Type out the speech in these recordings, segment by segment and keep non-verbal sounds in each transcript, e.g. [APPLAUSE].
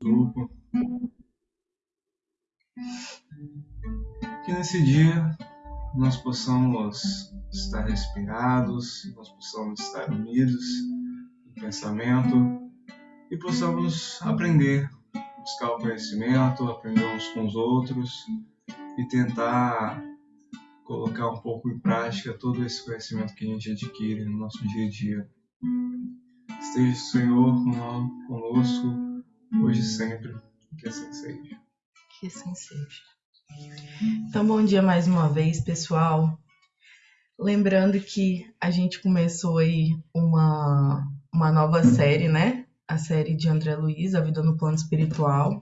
grupo. Que nesse dia nós possamos estar respirados, nós possamos estar unidos em pensamento e possamos aprender, buscar o conhecimento, aprender uns com os outros e tentar colocar um pouco em prática todo esse conhecimento que a gente adquire no nosso dia a dia. Esteja o Senhor conosco, hoje e sempre, que assim seja. Que assim seja. Então, bom dia mais uma vez, pessoal. Lembrando que a gente começou aí uma, uma nova série, né? A série de André Luiz, A Vida no Plano Espiritual.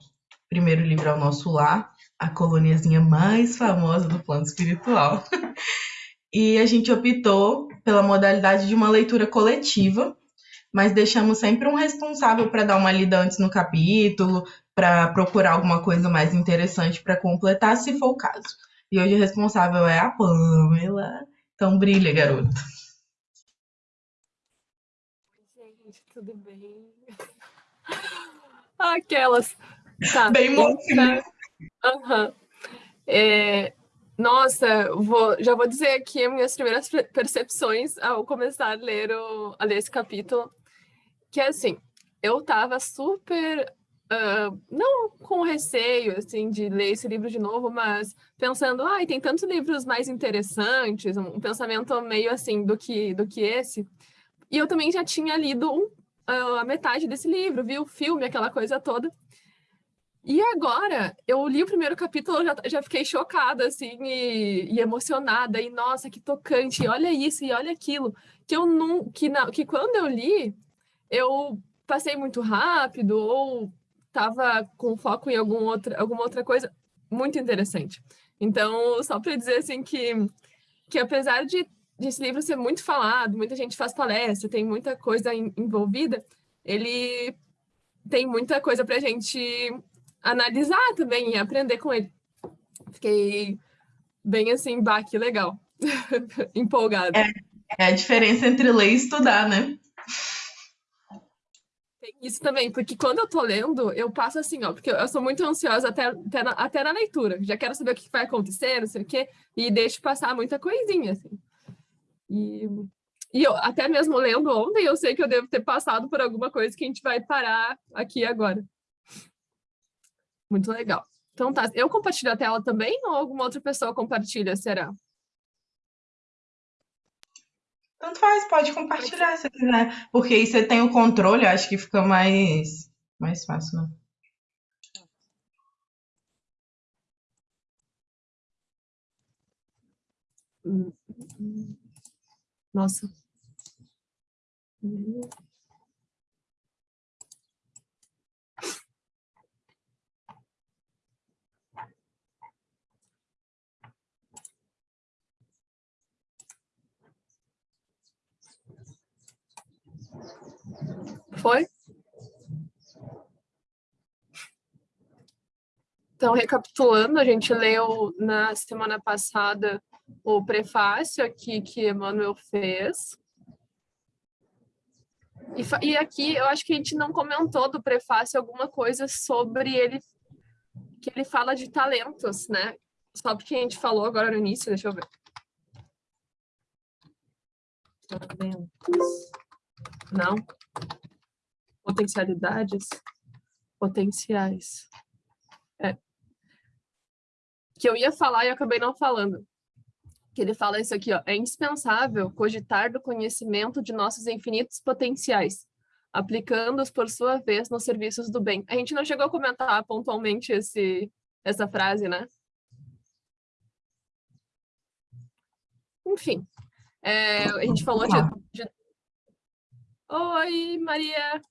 Primeiro livro é o Nosso Lar, a coloniazinha mais famosa do plano espiritual. [LAUGHS] e a gente optou pela modalidade de uma leitura coletiva, mas deixamos sempre um responsável para dar uma lida antes no capítulo, para procurar alguma coisa mais interessante para completar, se for o caso. E hoje o responsável é a Pamela. Então brilha, garoto. Oi, gente, tudo bem? [LAUGHS] Aquelas. Tá. Bem mocinha. Uhum. É, nossa, vou, já vou dizer aqui as minhas primeiras percepções ao começar a ler, o, a ler esse capítulo, que assim, eu tava super, uh, não com receio, assim, de ler esse livro de novo, mas pensando, ai, ah, tem tantos livros mais interessantes, um pensamento meio assim do que, do que esse, e eu também já tinha lido um, uh, a metade desse livro, vi o filme, aquela coisa toda, e agora, eu li o primeiro capítulo, já, já fiquei chocada, assim, e, e, emocionada, e nossa, que tocante, e olha isso, e olha aquilo, que eu não, que, na, que quando eu li, eu passei muito rápido, ou estava com foco em algum outra, alguma outra coisa, muito interessante. Então, só para dizer, assim, que, que apesar de, de esse livro ser muito falado, muita gente faz palestra, tem muita coisa envolvida, ele tem muita coisa para a gente analisar também e aprender com ele. Fiquei bem assim, baque legal, [LAUGHS] empolgada. É, é, a diferença entre ler e estudar, né? Isso também, porque quando eu tô lendo, eu passo assim, ó, porque eu sou muito ansiosa até, até, na, até na leitura. Já quero saber o que vai acontecer, não sei o quê, e deixo passar muita coisinha, assim. E, e eu, até mesmo lendo ontem, eu sei que eu devo ter passado por alguma coisa que a gente vai parar aqui agora. Muito legal. Então tá, eu compartilho a tela também ou alguma outra pessoa compartilha, será? Tanto faz, pode compartilhar se quiser. Porque aí você tem o controle, acho que fica mais, mais fácil, né? Nossa. Foi? Então, recapitulando, a gente leu na semana passada o prefácio aqui que Emmanuel fez. E, e, aqui eu acho que a gente não comentou do prefácio alguma coisa sobre ele, que ele fala de talentos, né? Só porque a gente falou agora no início, deixa eu ver. Talentos. Não potencialidades potenciais. É. Que eu ia falar e acabei não falando. Que ele fala isso aqui, ó, é indispensável cogitar do conhecimento de nossos infinitos potenciais, aplicando-os, por sua vez, nos serviços do bem. A gente não chegou a comentar pontualmente esse, essa frase, né? Enfim, é, a gente falou de, de... Oi, Maria!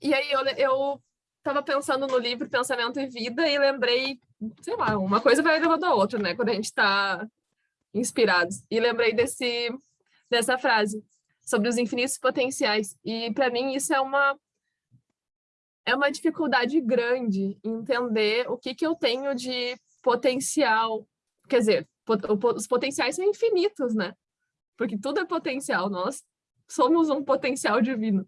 E aí eu, eu tava pensando no livro Pensamento e Vida e lembrei, sei lá, uma coisa vai levando a outra, né? Quando a gente está inspirados. E lembrei desse, dessa frase sobre os infinitos potenciais. E para mim isso é uma é uma dificuldade grande entender o que que eu tenho de potencial. Quer dizer, os potenciais são infinitos, né? porque tudo é potencial, nós somos um potencial divino.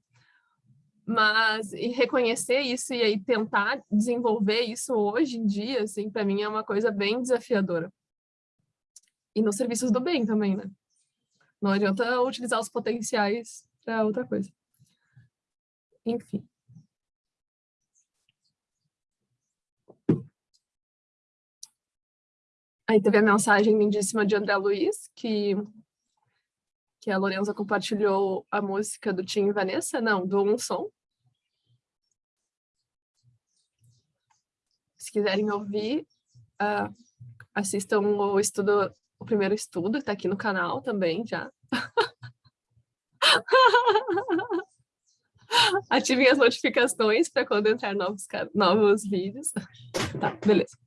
Mas e reconhecer isso e aí tentar desenvolver isso hoje em dia, assim, para mim é uma coisa bem desafiadora. E nos serviços do bem também, né? Não adianta utilizar os potenciais para outra coisa. Enfim. Aí teve a mensagem lindíssima de André Luiz, que, que a Lorenza compartilhou a música do Tim e Vanessa, não, do Um Som. Se quiserem ouvir, uh, assistam o estudo, o primeiro estudo, está aqui no canal também já. [LAUGHS] Ativem as notificações para quando entrar novos, novos vídeos. Tá, beleza.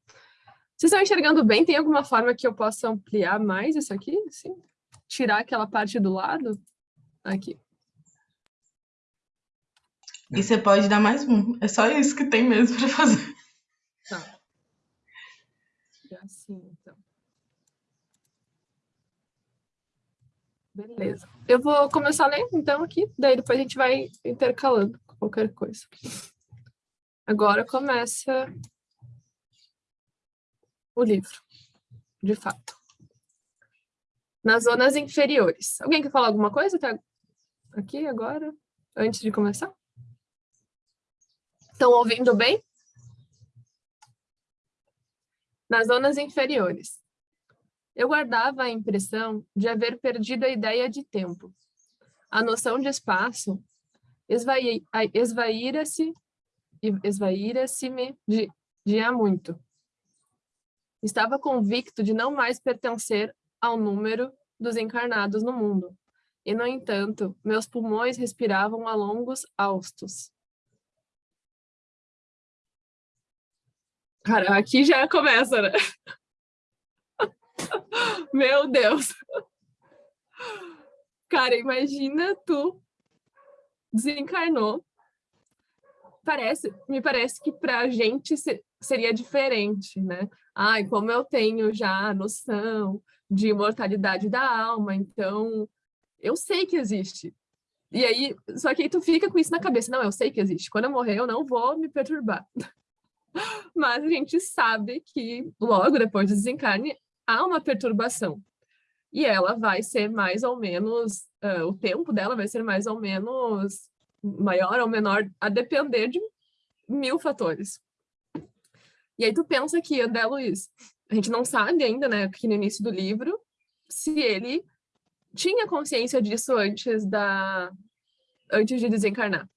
Vocês estão enxergando bem? Tem alguma forma que eu possa ampliar mais isso aqui? Assim? Tirar aquela parte do lado? Aqui. E você pode dar mais um. É só isso que tem mesmo para fazer. Tá. Assim, então. Beleza. Eu vou começar ler, então, aqui. Daí depois a gente vai intercalando qualquer coisa. Agora começa o livro, de fato. Nas zonas inferiores. Alguém quer falar alguma coisa até aqui agora, antes de começar? Estão ouvindo bem? Nas zonas inferiores. Eu guardava a impressão de haver perdido a ideia de tempo. A noção de espaço esvaíra-se esvaíra-se-me de, de há muito. Estava convicto de não mais pertencer ao número dos encarnados no mundo. E, no entanto, meus pulmões respiravam a longos austos. Cara, aqui já começa, né? [LAUGHS] Meu Deus! Cara, imagina tu desencarnou. Parece, me parece que pra gente seria diferente, né? ai, como eu tenho já a noção de imortalidade da alma, então eu sei que existe. E aí, só que aí tu fica com isso na cabeça, não, eu sei que existe, quando eu morrer eu não vou me perturbar. [LAUGHS] Mas a gente sabe que logo depois do desencarne há uma perturbação. E ela vai ser mais ou menos, uh, o tempo dela vai ser mais ou menos maior ou menor, a depender de mil fatores. E aí tu pensa que André Luiz, a gente não sabe ainda, né, aqui no início do livro, se ele tinha consciência disso antes da antes de desencarnar.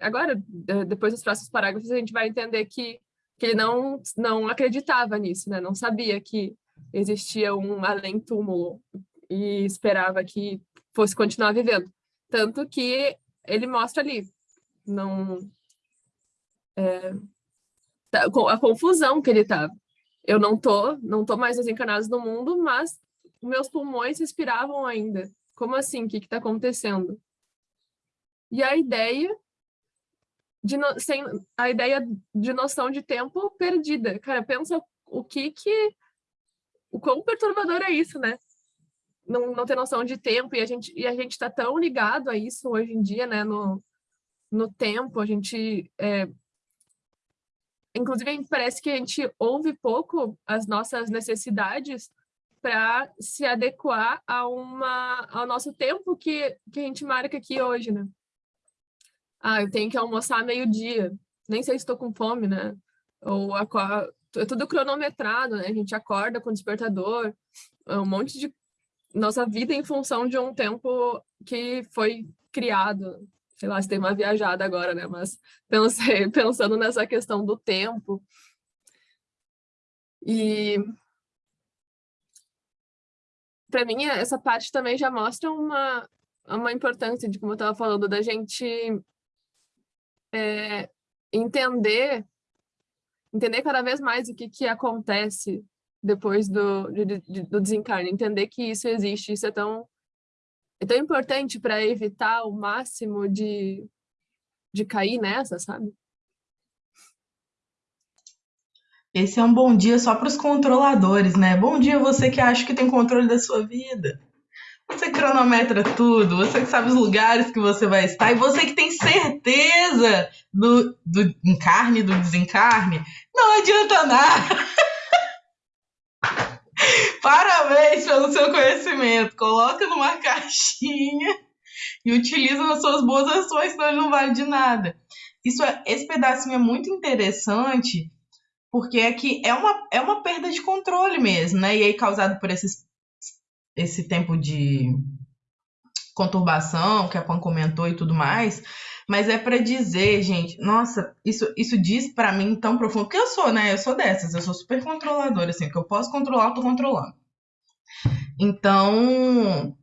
Agora, depois dos próximos parágrafos, a gente vai entender que, que ele não, não acreditava nisso, né? não sabia que existia um além-túmulo e esperava que fosse continuar vivendo. Tanto que ele mostra ali, não, é, Tá, a confusão que ele estava. Eu não tô, não tô mais desencarnado no mundo, mas meus pulmões respiravam ainda. Como assim? O que está acontecendo? E a ideia de no, sem a ideia de noção de tempo perdida. Cara, pensa o que que o quão perturbador é isso, né? Não, não ter noção de tempo e a gente e a gente está tão ligado a isso hoje em dia, né? No, no tempo, a gente é, inclusive, parece que a gente ouve pouco as nossas necessidades para se adequar a uma, ao nosso tempo que, que a gente marca aqui hoje, né? Ah, eu tenho que almoçar meio-dia, nem sei se estou com fome, né? Ou é tudo cronometrado, né? A gente acorda com despertador, é um monte de nossa vida em função de um tempo que foi criado sei lá, se tem uma viajada agora, né? Mas pensei, [LAUGHS] pensando nessa questão do tempo. E para mim essa parte também já mostra uma uma importância de como eu estava falando da gente é, entender entender cada vez mais o que que acontece depois do, de, de, do desencarne, entender que isso existe, isso é tão é tão importante para evitar o máximo de, de cair nessa, sabe? Esse é um bom dia só para os controladores, né? Bom dia você que acha que tem controle da sua vida. Você cronometra tudo, você que sabe os lugares que você vai estar, e você que tem certeza do, do encarne, do desencarne, não adianta nada. [LAUGHS] [LAUGHS] Parabéns pelo seu conhecimento. Coloca numa [LAUGHS] caixinha e utiliza nas suas boas ações, senão ele não vale de nada. Isso é, esse pedacinho é muito interessante, porque é que é uma, é uma perda de controle mesmo, né? E aí causado por esses, esse tempo de conturbação que a Pan comentou e tudo mais, mas é para dizer, gente, nossa, isso, isso diz para mim tão profundo, porque eu sou, né? Eu sou dessas, eu sou super controladora, assim, que eu posso controlar, eu tô controlando. Então,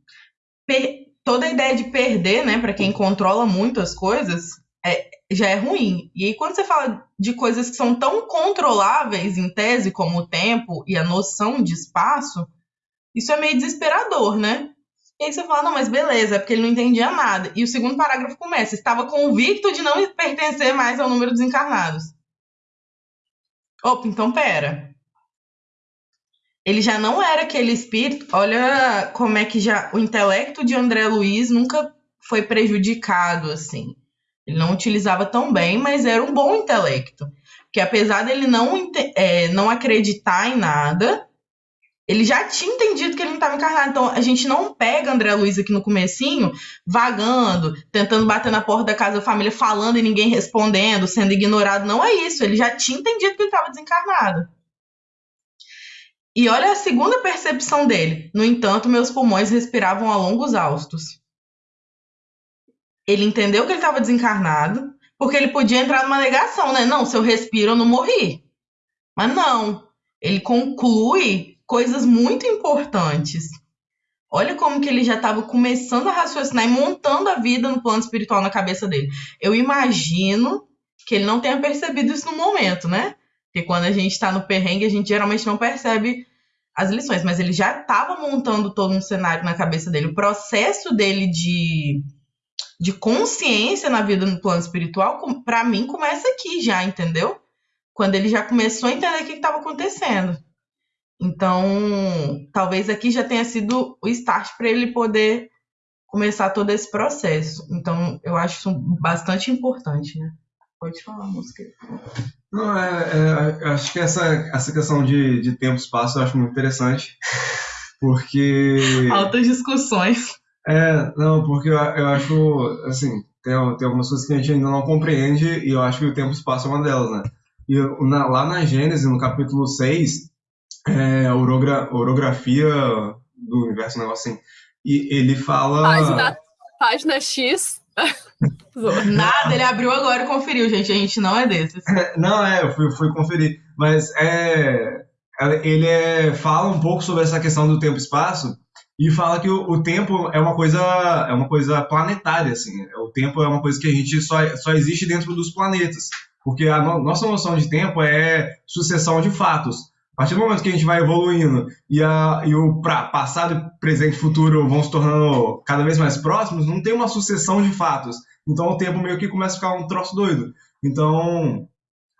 toda a ideia de perder, né, para quem controla muito as coisas, é, já é ruim. E aí, quando você fala de coisas que são tão controláveis em tese, como o tempo e a noção de espaço, isso é meio desesperador, né? E aí você fala, não, mas beleza, é porque ele não entendia nada. E o segundo parágrafo começa, estava convicto de não pertencer mais ao número dos encarnados. Opa, então pera. Ele já não era aquele espírito. Olha como é que já o intelecto de André Luiz nunca foi prejudicado assim. Ele não utilizava tão bem, mas era um bom intelecto. Que apesar dele não, é, não acreditar em nada, ele já tinha entendido que ele não estava encarnado. Então, a gente não pega André Luiz aqui no comecinho, vagando, tentando bater na porta da casa da família, falando e ninguém respondendo, sendo ignorado. Não é isso. Ele já tinha entendido que ele estava desencarnado. E olha a segunda percepção dele. No entanto, meus pulmões respiravam a longos austos. Ele entendeu que ele estava desencarnado, porque ele podia entrar numa negação, né? Não, se eu respiro, eu não morri. Mas não. Ele conclui coisas muito importantes. Olha como que ele já estava começando a raciocinar e montando a vida no plano espiritual na cabeça dele. Eu imagino que ele não tenha percebido isso no momento, né? Porque quando a gente está no perrengue, a gente geralmente não percebe as lições, mas ele já estava montando todo um cenário na cabeça dele. O processo dele de, de consciência na vida no plano espiritual, para mim, começa aqui já, entendeu? Quando ele já começou a entender o que estava acontecendo. Então, talvez aqui já tenha sido o start para ele poder começar todo esse processo. Então, eu acho isso bastante importante, né? Pode falar, música. Não, é, é, acho que essa, essa questão de, de tempo e espaço eu acho muito interessante, porque... [LAUGHS] Altas discussões. É, não, porque eu, eu acho, assim, tem, tem algumas coisas que a gente ainda não compreende e eu acho que o tempo e espaço é uma delas, né? E na, lá na Gênesis, no capítulo 6, é, orogra, orografia do universo, um negócio assim. E ele fala. Página, página X. [LAUGHS] Nada, ele abriu agora e conferiu, gente. A gente não é desses. não, é, eu fui, fui conferir. Mas é, é. Ele é, fala um pouco sobre essa questão do tempo e espaço e fala que o, o, tempo é uma coisa é uma coisa planetária assim o tempo é uma coisa que a gente só, só existe dentro dos planetas porque a no, nossa noção de tempo é sucessão de fatos a partir do momento que a gente vai evoluindo e, a, e o pra, passado, presente e futuro vão se tornando cada vez mais próximos, não tem uma sucessão de fatos. Então o tempo meio que começa a ficar um troço doido. Então,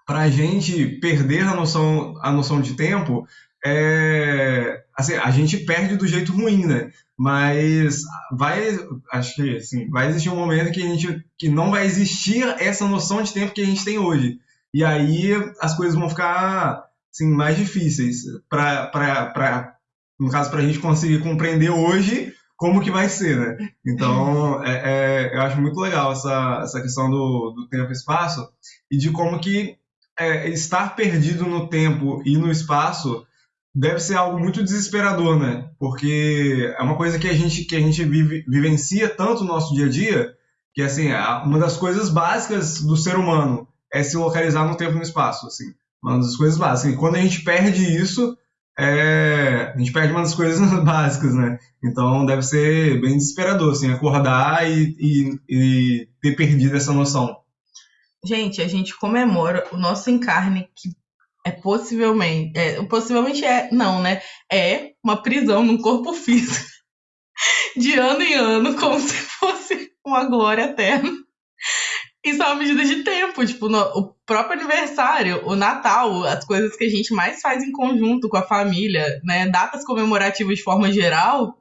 para a gente perder a noção, a noção de tempo, é, assim, a gente perde do jeito ruim, né? Mas vai, acho que assim, vai existir um momento que a gente que não vai existir essa noção de tempo que a gente tem hoje. E aí as coisas vão ficar assim, mais difíceis para, no caso, para a gente conseguir compreender hoje como que vai ser, né? Então, [LAUGHS] é, é, eu acho muito legal essa, essa questão do, do tempo e espaço e de como que é, estar perdido no tempo e no espaço deve ser algo muito desesperador, né? Porque é uma coisa que a gente, que a gente vive, vivencia tanto no nosso dia a dia, que assim, uma das coisas básicas do ser humano é se localizar no tempo e no espaço, assim uma das coisas básicas. E quando a gente perde isso, é, a gente perde uma das coisas [LAUGHS] básicas, né? Então deve ser bem desesperador, assim, acordar e, e, e ter perdido essa noção. Gente, a gente comemora o nosso encarne que é possivelmente, é, possivelmente é, não, né? É uma prisão num corpo físico [LAUGHS] de ano em ano, como [LAUGHS] se fosse uma glória eterna. Isso é uma medida de tempo, tipo, no, o próprio aniversário, o Natal, as coisas que a gente mais faz em conjunto com a família, né? Datas comemorativas de forma geral,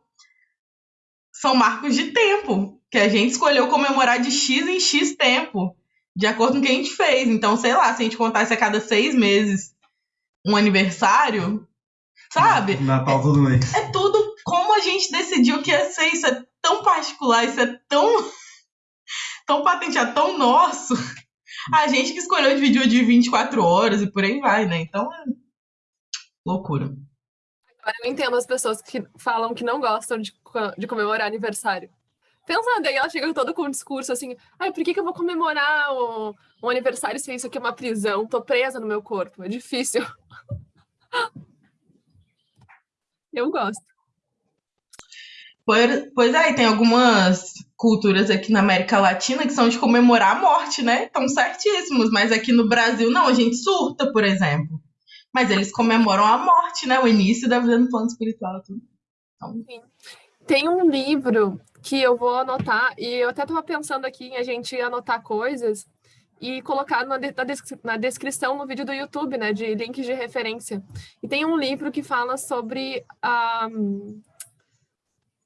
são marcos de tempo, que a gente escolheu comemorar de X em X tempo, de acordo com o que a gente fez. Então, sei lá, se a gente contasse a cada seis meses um aniversário, sabe? Natal todo mês. É tudo como a gente decidiu que ia ser. Isso é tão particular, isso é tão, tão patenteado, tão nosso. A gente que escolheu dividir o de 24 horas e por aí vai, né? Então, é loucura. Agora eu entendo as pessoas que falam que não gostam de, de comemorar aniversário. Pensa, daí ela chega todo com um discurso assim, ai, por que, que eu vou comemorar o aniversário se isso aqui é uma prisão? Tô presa no meu corpo, é difícil. [LAUGHS] eu gosto. Pois, é, tem algumas culturas aqui na América Latina que são de comemorar a morte, né? Estão certíssimos, mas aqui no Brasil não, a gente surta, por exemplo. Mas eles comemoram a morte, né? O início da vida no plano espiritual. Tudo. Então... Tem um livro que eu vou anotar, e eu até estava pensando aqui em a gente anotar coisas e colocar na, na, descrição no vídeo do YouTube, né, de links de referência. E tem um livro que fala sobre a,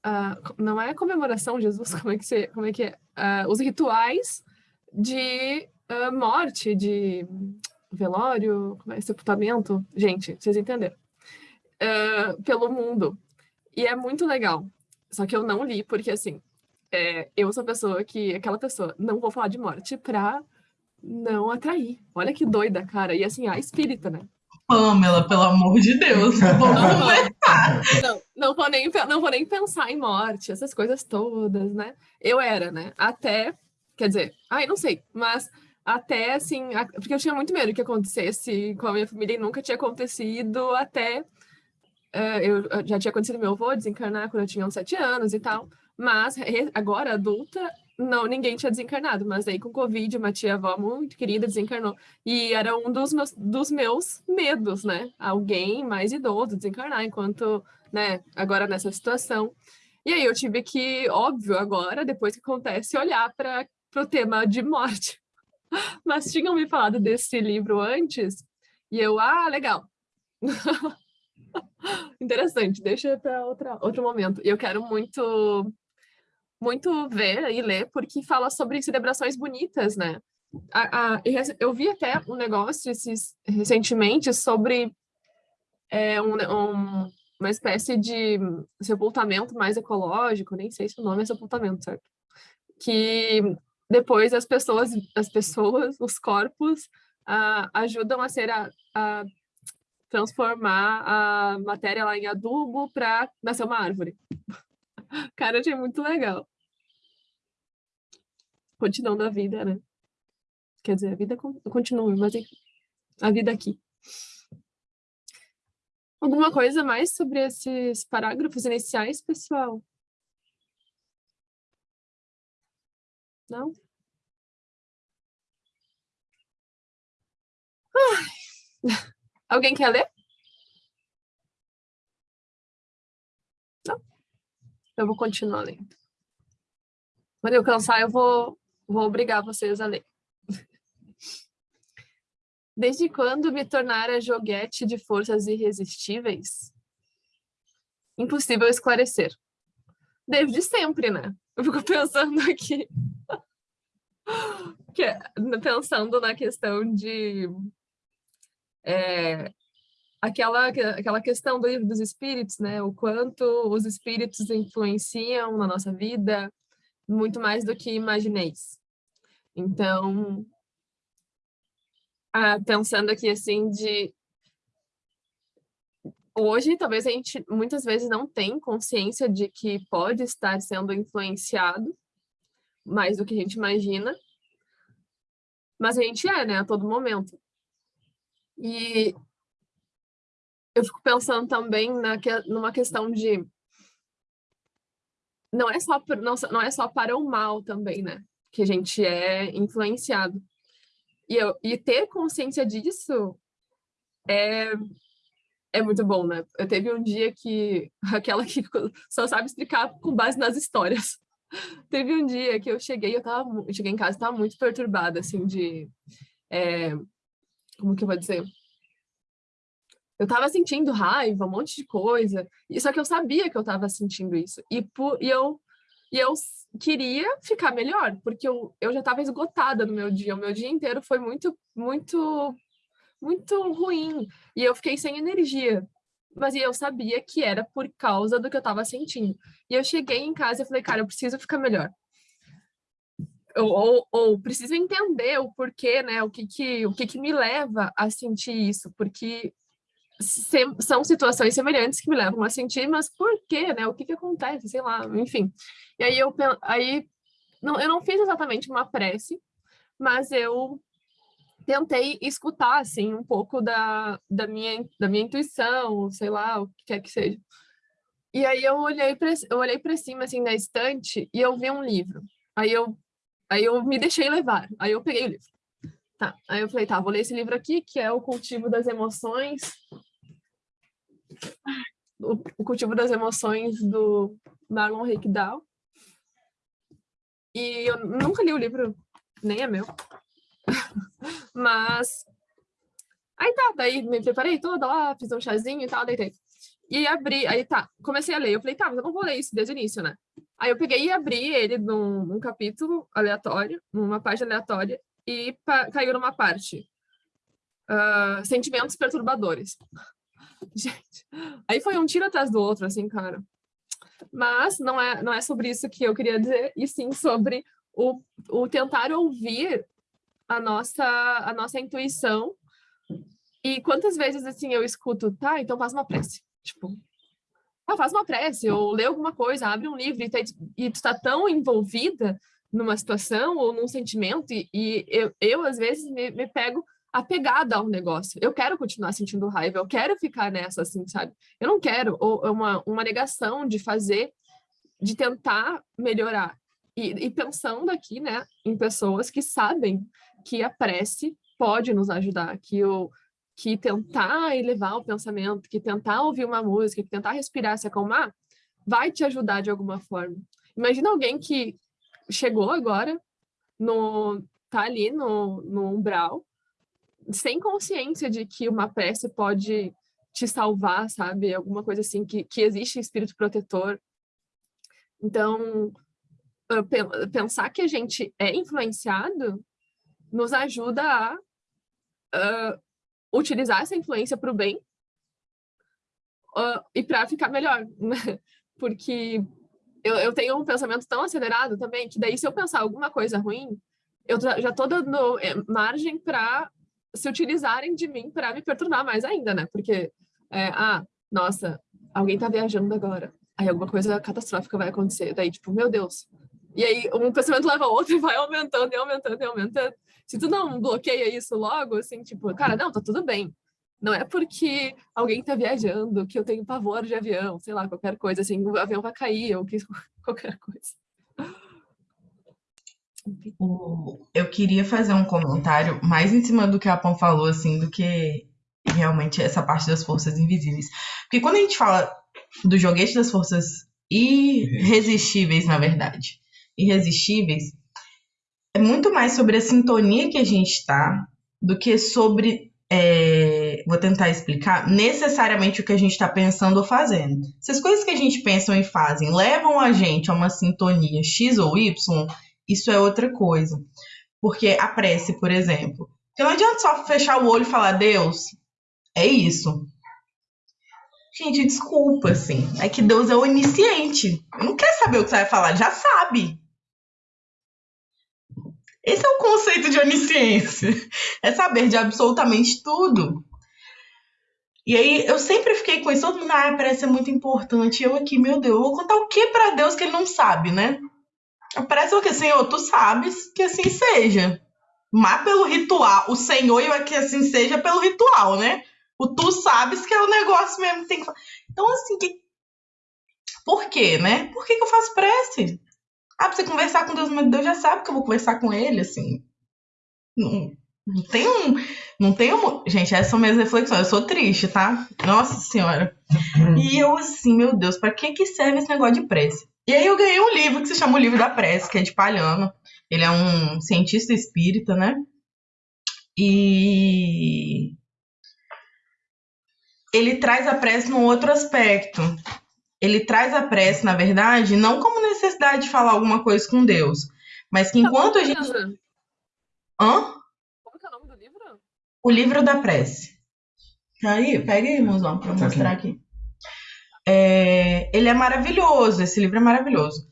uh, não é comemoração, Jesus, [LAUGHS] como é que, você, como é, que é? Uh, os rituais de uh, morte, de velório, como é, sepultamento, gente, vocês entenderam, pelo mundo. E é muito legal. Só que eu não li, porque assim, é, eu sou pessoa que, aquela pessoa, não vou falar de morte pra não atrair. Olha que doida, cara. E assim, a espírita, né? Pamela, pelo amor de Deus, vamos [LAUGHS] conversar. Não, não, vou nem, não vou nem pensar em morte, essas coisas todas, né? Eu era, né? Até, quer dizer, ai, não sei, mas até assim, porque eu tinha muito medo que acontecesse com a minha família e nunca tinha acontecido até. Uh, eu já tinha acontecido meu avô desencarnar quando eu tinha uns sete anos e tal, mas agora adulta, não, ninguém tinha desencarnado, mas aí com Covid, uma tia-avó muito querida desencarnou. E era um dos meus, dos meus medos, né? Alguém mais idoso desencarnar, enquanto, né, agora nessa situação. E aí eu tive que, óbvio, agora, depois que acontece, olhar para o tema de morte. [LAUGHS] Mas tinham me falado desse livro antes, e eu, ah, legal. [LAUGHS] Interessante, deixa para outro momento. E eu quero muito muito ver e ler, porque fala sobre celebrações bonitas, né? A, a, eu vi até um negócio esses, recentemente sobre é, um, um, uma espécie de sepultamento mais ecológico, nem sei se o nome é sepultamento, certo? Que depois as pessoas, as pessoas, os corpos, ajudam a ser a, a transformar a matéria lá em adubo para nascer uma árvore. [LAUGHS] Cara, achei muito legal continuando a vida, né? Quer dizer, a vida continua, mas a vida aqui. Alguma coisa mais sobre esses parágrafos iniciais, pessoal? Não? [LAUGHS] Alguém quer ler? Não? Eu vou continuar lendo. Quando eu cansar, eu vou Vou obrigar vocês a ler. Desde quando me tornara joguete de forças irresistíveis? Impossível esclarecer. Desde sempre, né? Eu fico pensando aqui. que, pensando na questão de... É, aquela, aquela questão do livro dos espíritos, né? O quanto os espíritos influenciam na nossa vida, muito mais do que imagineis. Então, ah, pensando aqui assim de... Hoje, talvez a gente muitas vezes não tem consciência de que pode estar sendo influenciado mais do que a gente imagina, mas a gente é, né, a todo momento. E eu fico pensando também na, numa questão de não é só não, não é só para o mal também, né? Que a gente é influenciado. E, eu, e ter consciência disso é, é muito bom, né? Eu teve um dia que [LAUGHS] aquela que só sabe explicar com base nas histórias. [LAUGHS] Teve um dia que eu cheguei, eu tava, eu cheguei em casa, estava muito perturbada, assim, de, é, como que eu vou dizer? Eu tava sentindo raiva, um monte de coisa, e só que eu sabia que eu tava sentindo isso. E, por, e eu E eu queria ficar melhor, porque eu, eu já estava esgotada no meu dia. O meu dia inteiro foi muito, muito, muito ruim. E eu fiquei sem energia. Mas eu sabia que era por causa do que eu estava sentindo. E eu cheguei em casa e falei, cara, eu preciso ficar melhor. Ou, ou, ou, preciso entender o porquê, né? O que que, o que que me leva a sentir isso? Porque se, são situações semelhantes que me levam a sentir, mas por quê, né? O que que acontece? Sei lá, enfim. E aí eu aí não, eu não fiz exatamente uma prece, mas eu tentei escutar assim um pouco da, da minha da minha intuição, sei lá, o que quer que seja. E aí eu olhei para eu olhei para cima assim na estante e eu vi um livro. Aí eu Aí eu me deixei levar, aí eu peguei o livro. Tá, aí eu falei, tá, vou ler esse livro aqui, que é O Cultivo das Emoções. O, Cultivo das Emoções, do Marlon Rickdown. E eu nunca li o livro, nem é meu. [LAUGHS] Mas... Aí tá, daí me preparei toda lá, fiz um chazinho e tal, deitei. E abri, aí tá, comecei a ler. Eu falei, tá, mas eu não vou ler isso desde o início, né? Aí eu peguei e abri ele num, num capítulo aleatório, numa página aleatória, e caiu numa parte. Uh, sentimentos perturbadores. [LAUGHS] Gente, aí foi um tiro atrás do outro, assim, cara. Mas não é, não é sobre isso que eu queria dizer, e sim sobre o, o tentar ouvir a nossa, a nossa intuição. E quantas vezes, assim, eu escuto, tá, então faz uma prece. Tipo, ah, faz uma prece, ou lê alguma coisa, abre um livro, e, tá, e tu está tão envolvida numa situação ou num sentimento, e, e eu, eu, às vezes, me, me pego apegada ao negócio. Eu quero continuar sentindo raiva, eu quero ficar nessa, assim, sabe? Eu não quero, ou uma, uma negação de fazer, de tentar melhorar. E, e pensando aqui, né, em pessoas que sabem que a prece pode nos ajudar, que o, que tentar elevar o pensamento, que tentar ouvir uma música, que tentar respirar, se acalmar, vai te ajudar de alguma forma. Imagina alguém que chegou agora, no, tá ali no, no umbral, sem consciência de que uma prece pode te salvar, sabe? Alguma coisa assim, que, que existe espírito protetor. Então, pensar que a gente é influenciado nos ajuda a uh, utilizar essa influência para o bem uh, e para ficar melhor, né? [LAUGHS] Porque eu, eu tenho um pensamento tão acelerado também, que daí se eu pensar alguma coisa ruim, eu já estou dando é, margem para se utilizarem de mim para me perturbar mais ainda, né? Porque, é, ah, nossa, alguém está viajando agora. Aí alguma coisa catastrófica vai acontecer. Daí, tipo, meu Deus. E aí um pensamento leva ao outro e [LAUGHS] vai aumentando e aumentando e aumentando. Se tu não bloqueia isso logo, assim, tipo, cara, não, tá tudo bem. Não é porque alguém tá viajando que eu tenho pavor de avião, sei lá, qualquer coisa, assim, o avião vai cair ou que, [LAUGHS] qualquer coisa. Eu queria fazer um comentário mais em cima do que a Pão falou, assim, do que realmente essa parte das forças invisíveis. Porque quando a gente fala do joguete das forças irresistíveis, na verdade, irresistíveis, é muito mais sobre a sintonia que a gente está do que sobre, é, vou tentar explicar, necessariamente o que a gente está pensando ou fazendo. Se as coisas que a gente pensa e fazem levam a gente a uma sintonia X ou Y, isso é outra coisa. Porque a prece, por exemplo, porque não adianta só fechar o olho e falar, Deus, é isso. Gente, desculpa, assim. É que Deus é onisciente. Não quer saber o que você vai falar, já sabe. Esse é o conceito de onisciência. É saber de absolutamente tudo. E aí eu sempre fiquei com isso, todo mundo, ah, parece ser muito importante. Eu aqui, meu Deus, eu vou contar o que para Deus que ele não sabe, né? Parece o que, Senhor, tu sabes que assim seja. Mas pelo ritual, o Senhor e que assim seja pelo ritual, né? O tu sabes que é o negócio mesmo que tem que Então, assim, que... por quê, né? Por que, que eu faço prece? Ah, pra você conversar com Deus, mas Deus já sabe que eu vou conversar com ele, assim. Não, não tem um. Não tem um. Gente, essas são minhas reflexões. Eu sou triste, tá? Nossa Senhora. E eu, assim, meu Deus, pra que, que serve esse negócio de prece? E aí eu ganhei um livro que se chama O Livro da Prece, que é de Palhano. Ele é um cientista espírita, né? E ele traz a prece num outro aspecto, ele traz a prece, na verdade, não como necessidade de falar alguma coisa com Deus, mas que enquanto a gente. Hã? Como é o nome do livro? O livro da prece. Aí, pega aí, irmãozão, pra tá mostrar aqui. É, ele é maravilhoso, esse livro é maravilhoso.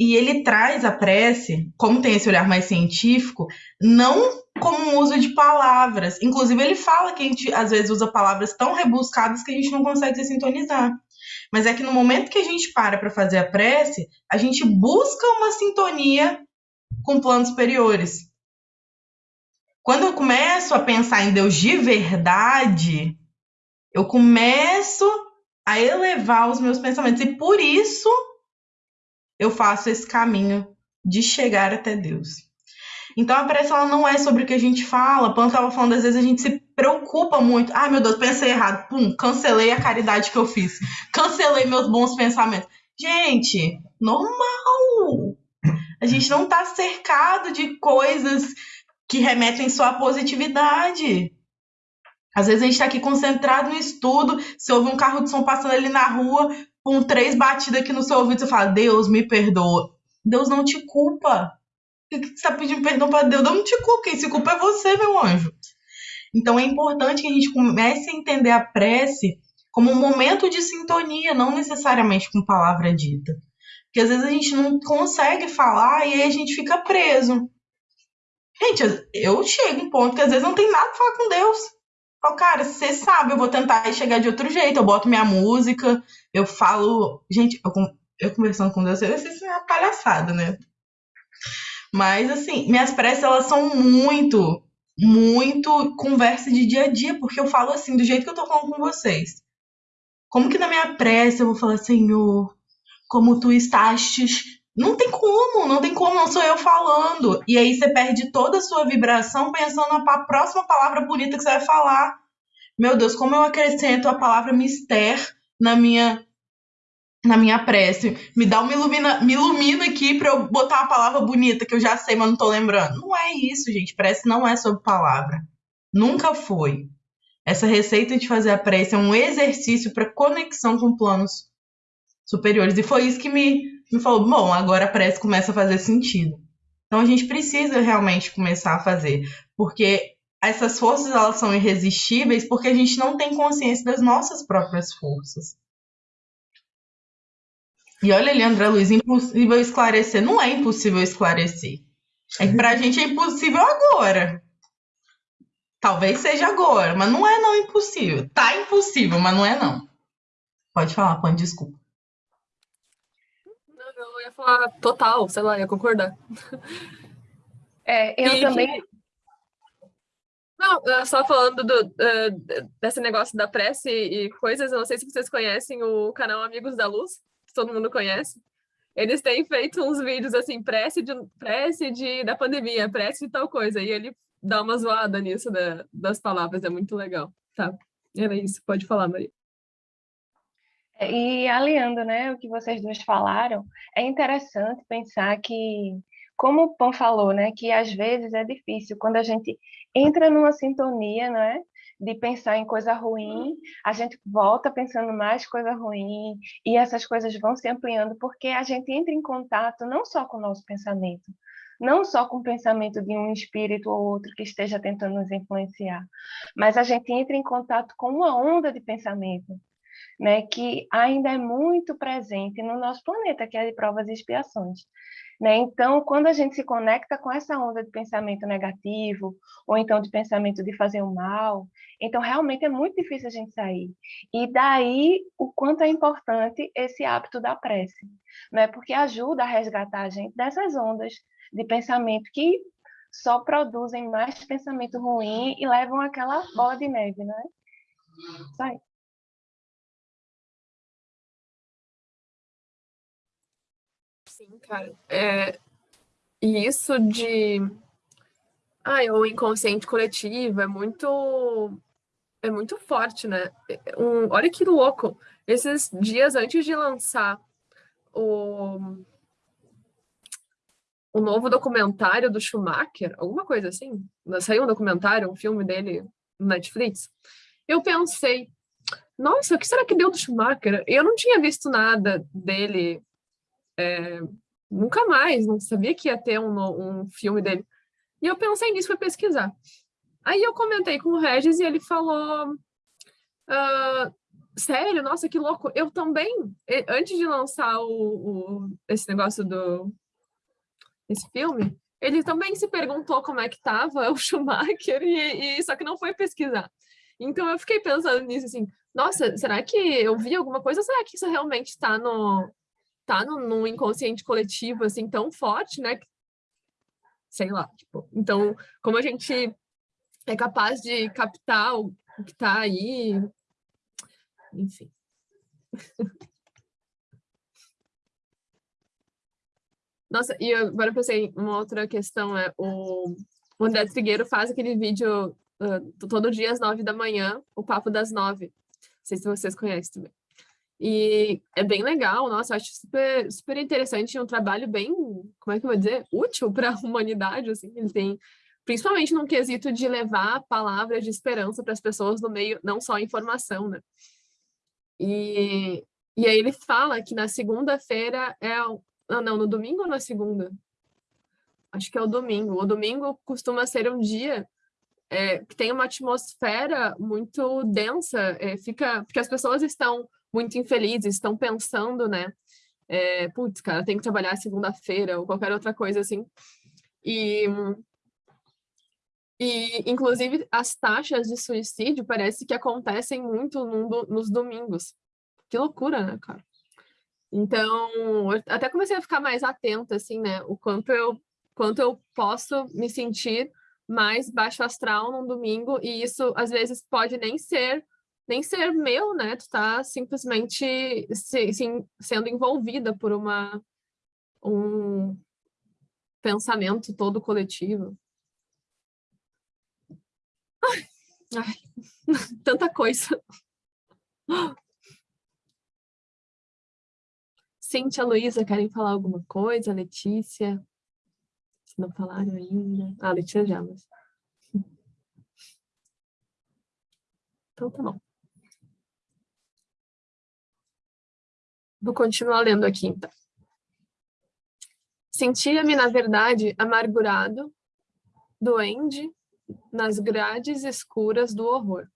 E ele traz a prece, como tem esse olhar mais científico, não como um uso de palavras. Inclusive, ele fala que a gente às vezes usa palavras tão rebuscadas que a gente não consegue se sintonizar. Mas é que no momento que a gente para para fazer a prece, a gente busca uma sintonia com planos superiores. Quando eu começo a pensar em Deus de verdade, eu começo a elevar os meus pensamentos. E por isso eu faço esse caminho de chegar até Deus. Então a prece ela não é sobre o que a gente fala. Quando estava falando, às vezes a gente se preocupa muito. Ai, meu Deus, pensei errado. Pum, cancelei a caridade que eu fiz. Cancelei meus bons pensamentos. Gente, normal. A gente não está cercado de coisas que remetem só à positividade. Às vezes a gente está aqui concentrado no estudo, se ouve um carro de som passando ali na rua, com três batidas aqui no seu ouvido, você fala, Deus me perdoa. Deus não te culpa. Por que você está pedindo perdão para Deus? Deus não te culpa, quem se culpa é você, meu anjo. Então é importante que a gente comece a entender a prece como um momento de sintonia, não necessariamente com palavra dita. Porque às vezes a gente não consegue falar e aí a gente fica preso. Gente, eu chego em um ponto que às vezes não tem nada pra falar com Deus. Falo, cara, você sabe, eu vou tentar chegar de outro jeito. Eu boto minha música, eu falo. Gente, eu, eu conversando com Deus, eu sei se é uma palhaçada, né? Mas, assim, minhas preces, elas são muito, muito conversa de dia a dia, porque eu falo assim, do jeito que eu tô falando com vocês. Como que na minha prece eu vou falar, Senhor, como tu estás? Não tem como, não tem como, não sou eu falando. E aí você perde toda a sua vibração pensando na próxima palavra bonita que você vai falar. Meu Deus, como eu acrescento a palavra mister na minha na minha prece. Me dá uma ilumina, me ilumina aqui para eu botar uma palavra bonita que eu já sei, mas não tô lembrando. Não é isso, gente. Prece não é sobre palavra. Nunca foi. Essa receita de fazer a prece é um exercício para conexão com planos superiores. E foi isso que me, me falou: bom, agora a prece começa a fazer sentido. Então a gente precisa realmente começar a fazer, porque essas forças elas são irresistíveis porque a gente não tem consciência das nossas próprias forças. E olha ali, André Luiz, impossível esclarecer. Não é impossível esclarecer. É que pra gente é impossível agora. Talvez seja agora, mas não é não impossível. Tá impossível, mas não é não. Pode falar, Pan, desculpa. Ia falar total, sei lá, ia concordar. É, eu e, também. Não, só falando do, uh, desse negócio da prece e coisas, eu não sei se vocês conhecem o canal Amigos da Luz todo mundo conhece. Eles têm feito uns vídeos assim, prece, de, prece de, da pandemia, prece de tal coisa. E ele dá uma zoada nisso da, das palavras, é muito legal. Tá, era isso, pode falar, Maria. E aliando né, o que vocês duas falaram, é interessante pensar que, como o Pão falou, né, que às vezes é difícil quando a gente entra numa sintonia, não é? de pensar em coisa ruim, a gente volta pensando mais coisa ruim, e essas coisas vão se ampliando porque a gente entra em contato não só com o nosso pensamento, não só com o pensamento de um espírito ou outro que esteja tentando nos influenciar, mas a gente entra em contato com uma onda de pensamento, né, que ainda é muito presente no nosso planeta, que é de provas e expiações. Né? Então, quando a gente se conecta com essa onda de pensamento negativo, ou então de pensamento de fazer o mal, então realmente é muito difícil a gente sair. E daí o quanto é importante esse hábito da prece, né? porque ajuda a resgatar a gente dessas ondas de pensamento que só produzem mais pensamento ruim e levam aquela bola de neve, né? Sim, cara. É, e isso de. Ai, o inconsciente coletivo é muito. É muito forte, né? Um, olha que louco. Esses dias antes de lançar o, o novo documentário do Schumacher, alguma coisa assim, saiu um documentário, um filme dele no Netflix, eu pensei, nossa, o que será que deu do Schumacher? Eu não tinha visto nada dele é, nunca mais, não sabia que ia ter um, um filme dele. E eu pensei nisso, fui pesquisar. Aí eu comentei com o Regis e ele falou, uh, sério, nossa, que louco, eu também, antes de lançar o, o, esse negócio do, esse filme, ele também se perguntou como é que estava [LAUGHS] o Schumacher, e, e, só que não foi pesquisar. Então eu fiquei pensando nisso assim, nossa, será que eu vi alguma coisa? Será que isso realmente está no, tá no, inconsciente coletivo assim tão forte, né? Sei lá, tipo, então como a gente é capaz de captar o, que está aí, enfim. [LAUGHS] Nossa, e agora eu pensei, uma outra questão é o, o André Trigueiro faz aquele vídeo uh, todo dia às nove da manhã, o Papo das Nove. Não sei se vocês conhecem também. E é bem legal, nossa, acho super, super interessante, um trabalho bem, como é que eu vou dizer, útil para a [LAUGHS] humanidade, assim, ele tem, principalmente num quesito de levar palavras de esperança para as pessoas no meio, não só informação, né? E, e aí ele fala que na segunda-feira é ah, não, no domingo ou na segunda? Acho que é o domingo. O domingo costuma ser um dia é, que tem uma atmosfera muito densa, é, fica, porque as pessoas estão muito infelizes, estão pensando, né? É, Putz, cara, tem que trabalhar segunda-feira ou qualquer outra coisa assim. E, e, inclusive, as taxas de suicídio parece que acontecem muito no, nos domingos. Que loucura, né, cara? Então, até comecei a ficar mais atenta, assim, né? O quanto eu, quanto eu posso me sentir mais baixo astral num domingo, e isso às vezes pode nem ser nem ser meu, né? Tu tá simplesmente se, se, sendo envolvida por uma um pensamento todo coletivo. Ai, [LAUGHS] tanta coisa. Cíntia, Luísa, querem falar alguma coisa? Letícia? Se não falaram ainda. Ah, Letícia já, mas... Então tá bom. Vou continuar lendo aqui, então. Sentia-me, na verdade, amargurado, doente, nas grades escuras do horror.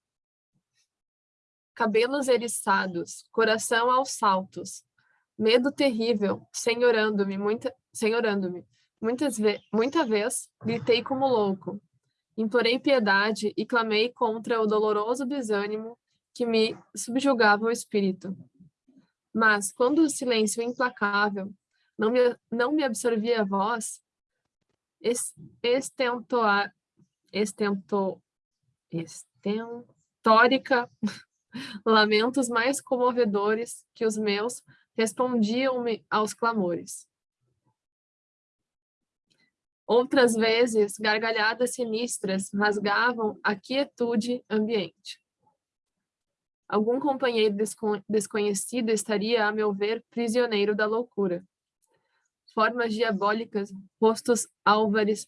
Cabelos eriçados, coração aos saltos, Medo terrível, senhorando-me, muita, senhorando-me. Muitas ve muita vez, gritei como louco. Implorei piedade e clamei contra o doloroso desânimo que me subjugava o espírito. Mas, quando o silêncio implacável não me, não me absorvia a voz, estentoar, estento, estentórica, [LAUGHS] lamentos mais comovedores que os meus respondiam-me aos clamores. Outras vezes, gargalhadas sinistras rasgavam a quietude ambiente. Algum companheiro desconhecido estaria, a meu ver, prisioneiro da loucura. Formas diabólicas, rostos álvares,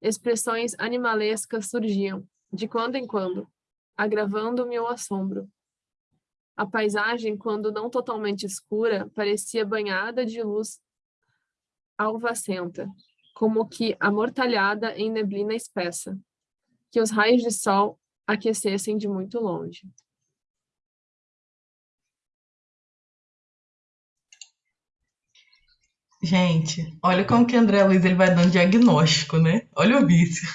expressões animalescas surgiam, de quando em quando, agravando-me o assombro. A paisagem, quando não totalmente escura, parecia banhada de luz alvacenta, como que amortalhada em neblina espessa, que os raios de sol aquecessem de muito longe. Gente, olha como que André Luiz ele vai dando diagnóstico, né? Olha o vício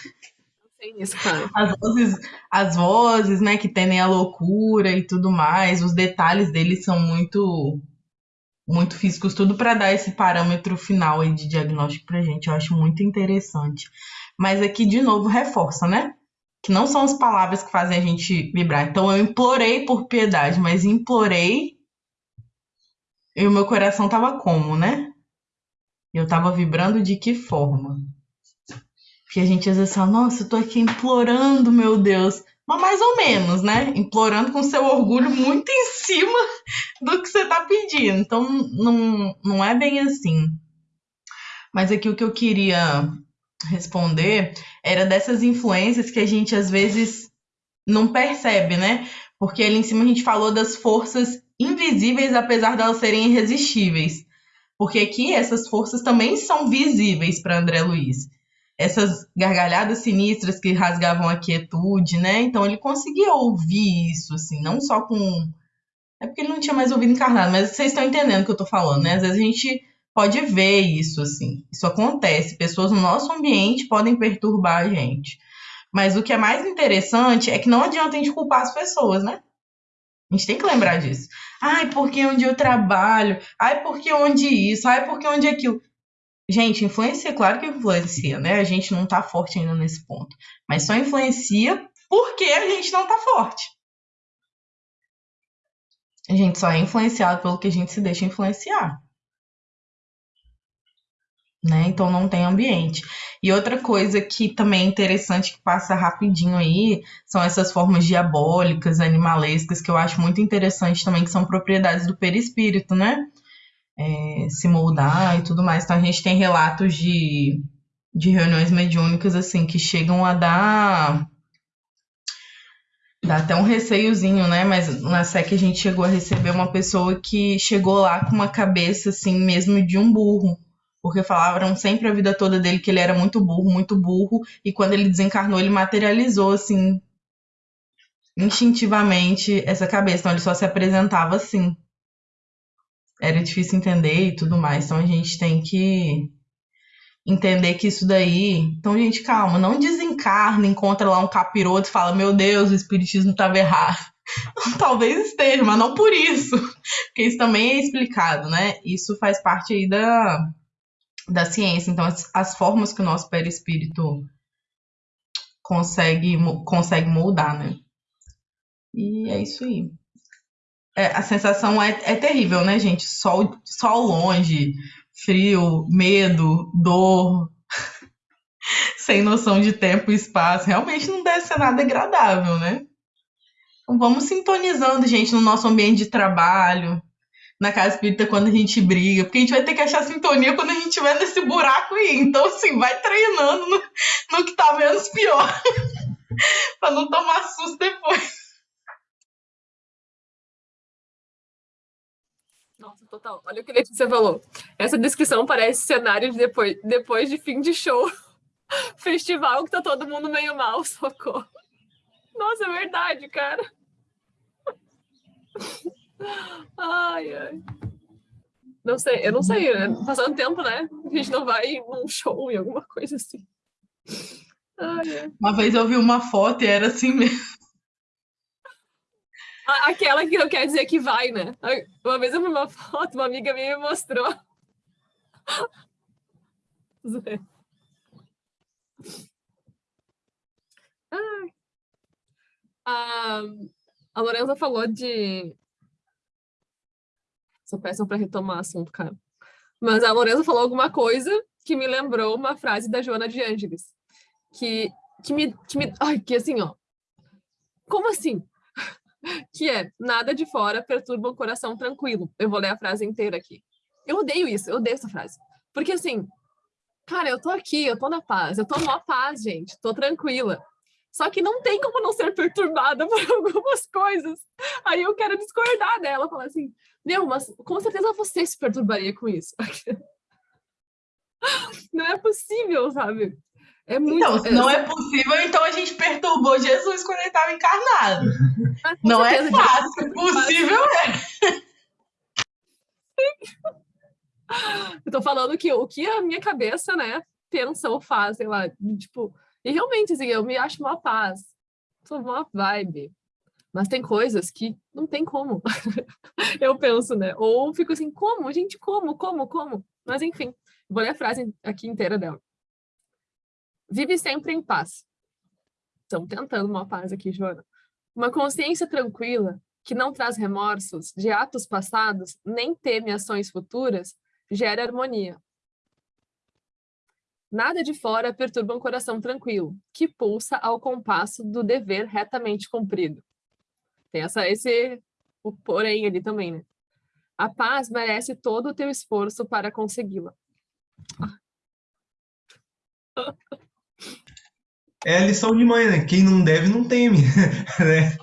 isso, cara. As vozes, as vozes, né, que tendem a loucura e tudo mais, os detalhes deles são muito muito físicos, tudo para dar esse parâmetro final aí de diagnóstico pra gente. Eu acho muito interessante. Mas aqui, de novo, reforça, né? Que não são as palavras que fazem a gente vibrar. Então, eu implorei por piedade, mas implorei e o meu coração tava como, né? Eu tava vibrando de que forma? que a gente às vezes fala, nossa, eu tô aqui implorando, meu Deus. Mas mais ou menos, né? Implorando com seu orgulho muito em cima do que você tá pedindo. Então, não, não é bem assim. Mas aqui o que eu queria responder era dessas influências que a gente às vezes não percebe, né? Porque ali em cima a gente falou das forças invisíveis, apesar de elas serem irresistíveis. Porque aqui essas forças também são visíveis para André Luiz. Essas gargalhadas sinistras que rasgavam a quietude, né? Então ele conseguia ouvir isso, assim, não só com. É porque ele não tinha mais ouvido encarnado, mas vocês estão entendendo o que eu tô falando, né? Às vezes a gente pode ver isso, assim. Isso acontece. Pessoas no nosso ambiente podem perturbar a gente. Mas o que é mais interessante é que não adianta a gente culpar as pessoas, né? A gente tem que lembrar disso. Ai, porque onde eu trabalho? Ai, porque onde isso? Ai, porque onde aquilo? Gente, influencia, claro que influencia, né? A gente não tá forte ainda nesse ponto. Mas só influencia porque a gente não tá forte. A gente só é influenciado pelo que a gente se deixa influenciar né? Então não tem ambiente. E outra coisa que também é interessante que passa rapidinho aí são essas formas diabólicas, animalescas, que eu acho muito interessante também, que são propriedades do perispírito, né? É, se moldar e tudo mais. Então a gente tem relatos de, de reuniões mediúnicas assim que chegam a dar dá até um receiozinho, né? Mas na SEC a gente chegou a receber uma pessoa que chegou lá com uma cabeça assim mesmo de um burro porque falavam sempre a vida toda dele que ele era muito burro, muito burro, e quando ele desencarnou, ele materializou assim instintivamente essa cabeça, então ele só se apresentava assim. Era difícil entender e tudo mais, então a gente tem que entender que isso daí. Então, gente, calma, não desencarna, encontra lá um capiroto e fala: Meu Deus, o espiritismo estava errado. [LAUGHS] Talvez esteja, mas não por isso. Porque isso também é explicado, né? Isso faz parte aí da, da ciência. Então, as, as formas que o nosso perispírito consegue, consegue moldar, né? E é isso aí. É, a sensação é, é terrível, né, gente? Sol, sol longe, frio, medo, dor, [LAUGHS] sem noção de tempo e espaço. Realmente não deve ser nada agradável, né? Então vamos sintonizando, gente, no nosso ambiente de trabalho, na casa espírita quando a gente briga, porque a gente vai ter que achar sintonia quando a gente estiver nesse buraco aí. Então, assim, vai treinando no, no que tá menos pior, [LAUGHS] pra não tomar susto depois. Nossa, total. Olha o que você falou. Essa descrição parece cenário de depois, depois de fim de show. [LAUGHS] Festival que tá todo mundo meio mal, [LAUGHS] socorro. Nossa, é verdade, cara. Ai, ai. Não sei, eu não sei, né? passando tempo, né? A gente não vai num show e alguma coisa assim. Ai, ai. Uma vez eu vi uma foto e era assim mesmo. Aquela que não quer dizer que vai, né? Uma vez eu vi uma foto, uma amiga minha me mostrou. Ah, a Lorenza falou de Sou péssima para retomar assunto, cara. Mas a Lorenza falou alguma coisa que me lembrou uma frase da Joana de Ângeles. Que, que me, que me... Ai, que assim, ó. Como assim? [LAUGHS] que é, nada de fora perturba um coração tranquilo. Eu vou ler a frase inteira aqui. Eu odeio isso, eu odeio essa frase. Porque assim, cara, eu tô aqui, eu tô na paz, eu tô numa paz, gente, tô tranquila. Só que não tem como não ser perturbada [LAUGHS] por algumas coisas. Aí eu quero discordar dela, falar assim, meu, mas com certeza você se perturbaria com isso. [LAUGHS] Não é possível, sabe? É muito... Então, se não é possível, então a gente perturbou Jesus quando ele estava encarnado. Não é fácil, possível é. [LAUGHS] Eu tô falando que o que a minha cabeça, né, pensa ou faz, sei lá, tipo, e realmente, assim, eu me acho uma paz, sou uma vibe. Mas tem coisas que não tem como. [LAUGHS] eu penso, né? Ou fico assim, como? Gente, como? Como? Como? Mas enfim, vou ler a frase aqui inteira dela. Vive sempre em paz. Estamos tentando uma paz aqui, Joana. Uma consciência tranquila, que não traz remorsos de atos passados, nem teme ações futuras, gera harmonia. Nada de fora perturba um coração tranquilo, que pulsa ao compasso do dever retamente cumprido. Tem essa, esse o porém ali também, né? A paz merece todo o teu esforço para consegui-la. [LAUGHS] É a lição de mãe, né? Quem não deve, não teme. [LAUGHS] né?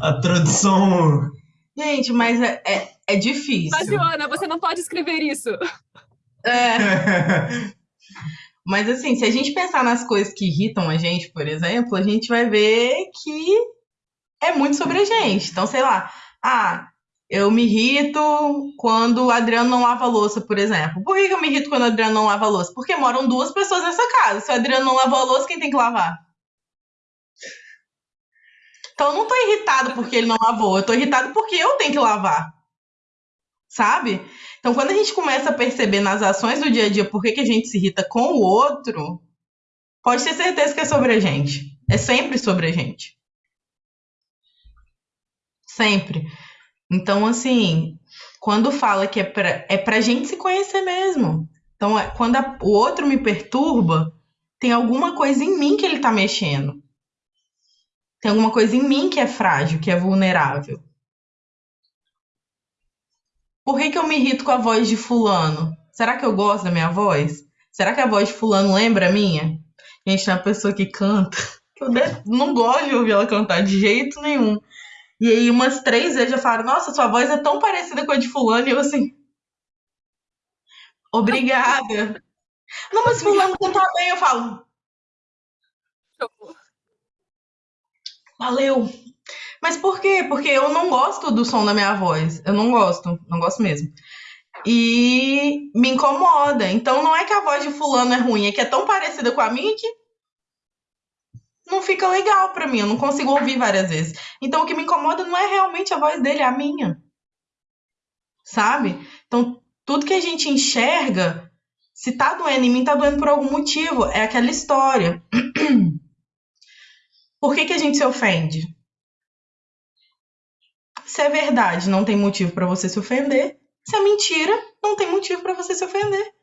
a tradução. Gente, mas é, é, é difícil. Mas, Joana, você não pode escrever isso. É. [LAUGHS] Mas assim, se a gente pensar nas coisas que irritam a gente, por exemplo, a gente vai ver que é muito sobre a gente. Então, sei lá, ah, eu me irrito quando o Adriano não lava louça, por exemplo. Por que, eu me irrito quando o Adriano não lava louça? Porque moram duas pessoas nessa casa. Se o Adriano não lavou a louça, quem tem que lavar? Então eu não tô irritado porque ele não lavou, eu tô irritado porque eu tenho que lavar. Sabe? Então quando a gente começa a perceber nas ações do dia a dia por que, que a gente se irrita com o outro, pode ter certeza que é sobre a gente. É sempre sobre a gente. Sempre. Então, assim, quando fala que é pra, é pra gente se conhecer mesmo. Então, é, quando a, o outro me perturba, tem alguma coisa em mim que ele tá mexendo. Tem alguma coisa em mim que é frágil, que é vulnerável. Por que, que eu me irrito com a voz de fulano? Será que eu gosto da minha voz? Será que a voz de fulano lembra a minha? Gente, é uma pessoa que canta. [LAUGHS] Eu não gosto de ouvir ela cantar de jeito nenhum. E aí, umas três vezes já falaram: Nossa, sua voz é tão parecida com a de Fulano. E eu assim. Obrigada. não, mas Fulano canta bem. Eu falo: Valeu. Mas por quê? Porque eu não gosto do som da minha voz. Eu não gosto, não gosto mesmo. E me incomoda. Então não é que a voz de fulano é ruim, é que é tão parecida com a minha que não fica legal para mim, eu não consigo ouvir várias vezes. Então o que me incomoda não é realmente a voz dele, é a minha. Sabe? Então tudo que a gente enxerga, se tá doendo em mim, tá doendo por algum motivo. É aquela história. [CLEARS THROAT] Por que, que a gente se ofende? Se é verdade, não tem motivo para você se ofender. Se é mentira, não tem motivo para você se ofender.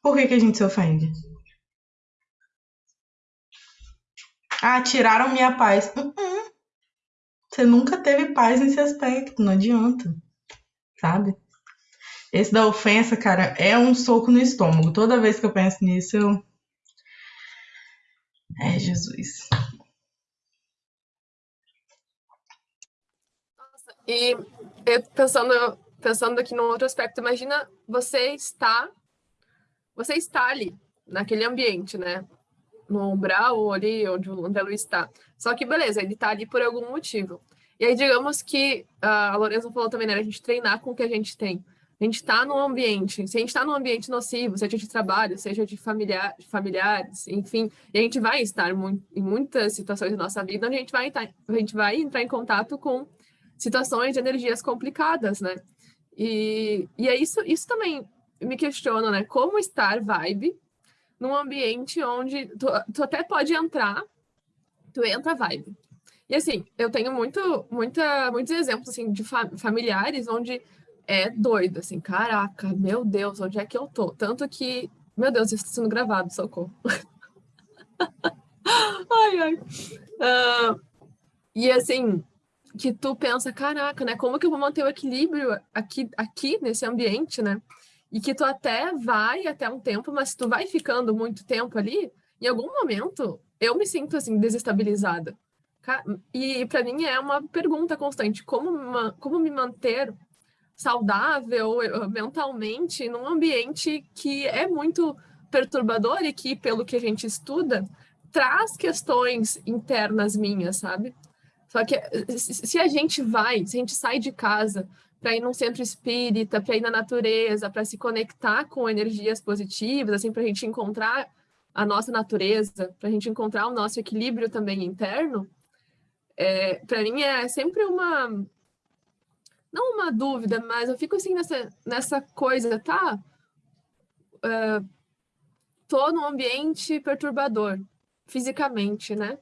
Por que, que a gente se ofende? Ah, tiraram minha paz. Uh -uh. Você nunca teve paz nesse aspecto, não adianta. Sabe? Esse da ofensa, cara, é um soco no estômago. Toda vez que eu penso nisso, eu. É, Jesus. Nossa, e eu pensando, pensando aqui num outro aspecto, imagina você está você está ali, naquele ambiente, né? No umbral ou ali onde o Luiz está. Só que beleza, ele está ali por algum motivo. E aí, digamos que a Lorenza falou também, né? A gente treinar com o que a gente tem a gente está num ambiente, se a gente está num ambiente nocivo, seja de trabalho, seja de familiar, familiares, enfim, a gente vai estar em muitas situações da nossa vida onde a gente vai, estar, a gente vai entrar em contato com situações de energias complicadas, né? E, e é isso, isso também me questiona, né? Como estar vibe num ambiente onde tu, tu até pode entrar, tu entra vibe. E assim, eu tenho muito, muita, muitos exemplos assim, de fa familiares onde é doido, assim, caraca, meu Deus, onde é que eu tô? Tanto que, meu Deus, isso está sendo gravado, socorro. [LAUGHS] ai, ai. Uh, e assim, que tu pensa, caraca, né, como que eu vou manter o equilíbrio aqui, aqui nesse ambiente, né? E que tu até vai até um tempo, mas tu vai ficando muito tempo ali, em algum momento eu me sinto assim desestabilizada. E para mim é uma pergunta constante, como, como me manter saudável eh, mentalmente num ambiente que é muito perturbador e que, pelo que a gente estuda, traz questões internas minhas, sabe? Só que eh, se a gente vai, se a gente sai de casa para ir num centro espírita, para ir na natureza, para se conectar com energias positivas, assim, para a gente encontrar a nossa natureza, para a gente encontrar o nosso equilíbrio também interno, é, para mim é sempre uma não uma dúvida, mas eu fico assim nessa, nessa coisa, tá? Uh, tô num ambiente perturbador, fisicamente, né?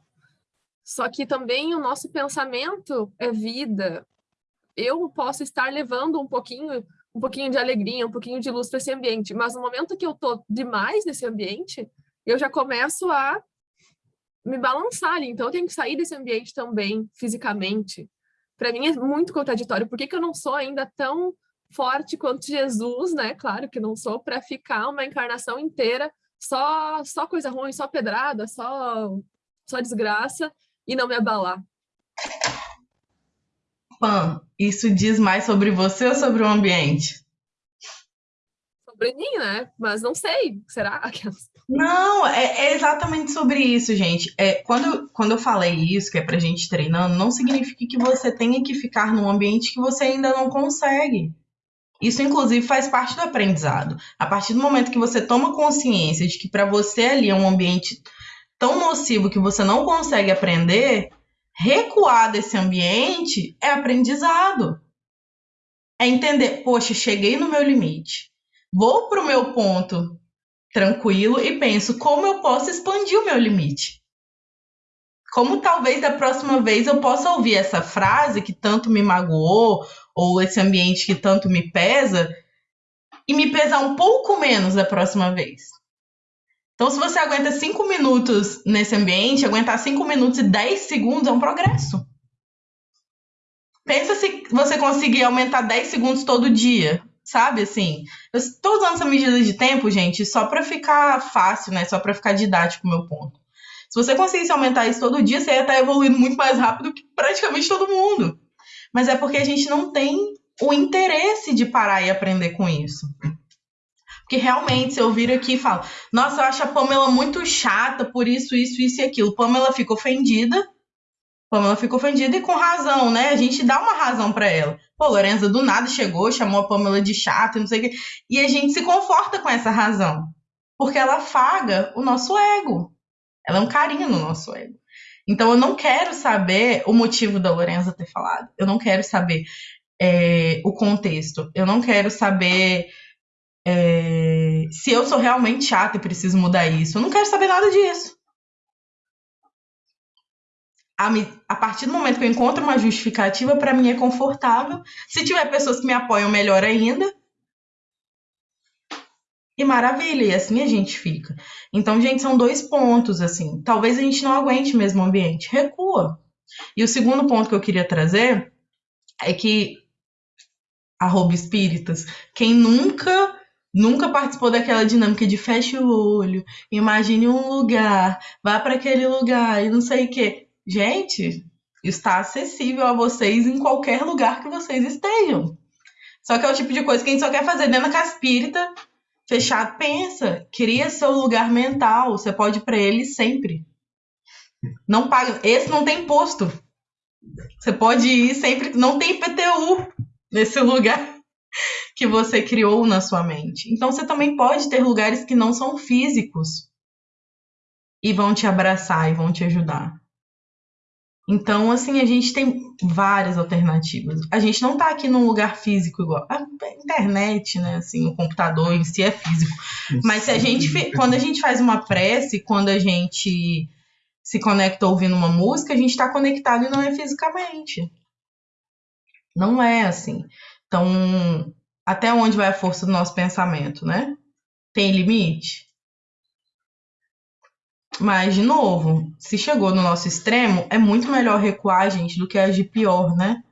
Só que também o nosso pensamento é vida. Eu posso estar levando um pouquinho, um pouquinho de alegria, um pouquinho de luz para esse ambiente, mas no momento que eu tô demais nesse ambiente, eu já começo a me balançar ali. Então eu tenho que sair desse ambiente também, fisicamente, para mim é muito contraditório. Por que, que eu não sou ainda tão forte quanto Jesus, né? Claro que não sou, para ficar uma encarnação inteira só, só coisa ruim, só pedrada, só, só desgraça, e não me abalar. Pan, isso diz mais sobre você ou sobre o ambiente? Mim, né? Mas não sei. Será? [LAUGHS] Não, é, é, exatamente sobre isso, gente. É, quando, quando eu falei isso, que é pra gente treinando, não significa que você tenha que ficar num ambiente que você ainda não consegue. Isso, inclusive, faz parte do aprendizado. A partir do momento que você toma consciência de que para você ali é um ambiente tão nocivo que você não consegue aprender, recuar desse ambiente é aprendizado. É entender, poxa, cheguei no meu limite. Vou para o meu ponto tranquilo e penso como eu posso expandir o meu limite. Como talvez da próxima vez eu possa ouvir essa frase que tanto me magoou, ou esse ambiente que tanto me pesa, e me pesar um pouco menos da próxima vez. Então, se você aguenta 5 minutos nesse ambiente, aguentar 5 minutos e 10 segundos é um progresso. Pensa se você conseguir aumentar 10 segundos todo dia, sabe? Assim, eu estou usando essa medida de tempo, gente, só para ficar fácil, né? Só para ficar didático o meu ponto. Se você conseguisse aumentar isso todo dia, você ia estar evoluindo muito mais rápido que praticamente todo mundo. Mas é porque a gente não tem o interesse de parar e aprender com isso. Porque realmente, se eu vir aqui e falo, nossa, eu acho a Pamela muito chata por isso, isso, isso e aquilo. Pamela fica ofendida. Pamela fica ofendida e com razão, né? A gente dá uma razão para ela. Pô, Lorenza do nada chegou, chamou a Pamela de chata, não sei o quê. E a gente se conforta com essa razão. Porque ela afaga o nosso ego. Ela é um carinho no nosso ego. Então eu não quero saber o motivo da Lorenza ter falado. Eu não quero saber é, o contexto. Eu não quero saber é, se eu sou realmente chata e preciso mudar isso. Eu não quero saber nada disso. A, a partir do momento que eu encontro uma justificativa, para mim é confortável. Se tiver pessoas que me apoiam, melhor ainda. E maravilha, e assim a gente fica. Então, gente, são dois pontos, assim. Talvez a gente não aguente mesmo o ambiente. Recua. E o segundo ponto que eu queria trazer é que, arroba espíritas, quem nunca Nunca participou daquela dinâmica de feche o olho, imagine um lugar, vá para aquele lugar e não sei o quê. Gente, está acessível a vocês em qualquer lugar que vocês estejam. Só que é o tipo de coisa que a gente só quer fazer dentro da caspirita, fechado, pensa, cria seu lugar mental, você pode ir para ele sempre. Não paga, esse não tem imposto. Você pode ir sempre, não tem IPTU nesse [LAUGHS] lugar que você criou na sua mente. Então você também pode ter lugares que não são físicos e vão te abraçar e vão te ajudar. Então, assim, a gente tem várias alternativas. A gente não está aqui num lugar físico igual. A internet, né? Assim, o computador em si é físico. Mas se a gente. Quando a gente faz uma prece, quando a gente se conecta ouvindo uma música, a gente está conectado e não é fisicamente. Não é assim. Então, até onde vai a força do nosso pensamento, né? Tem limite? Mas, de novo, se chegou no nosso extremo, é muito melhor recuar, gente, do que agir pior, né?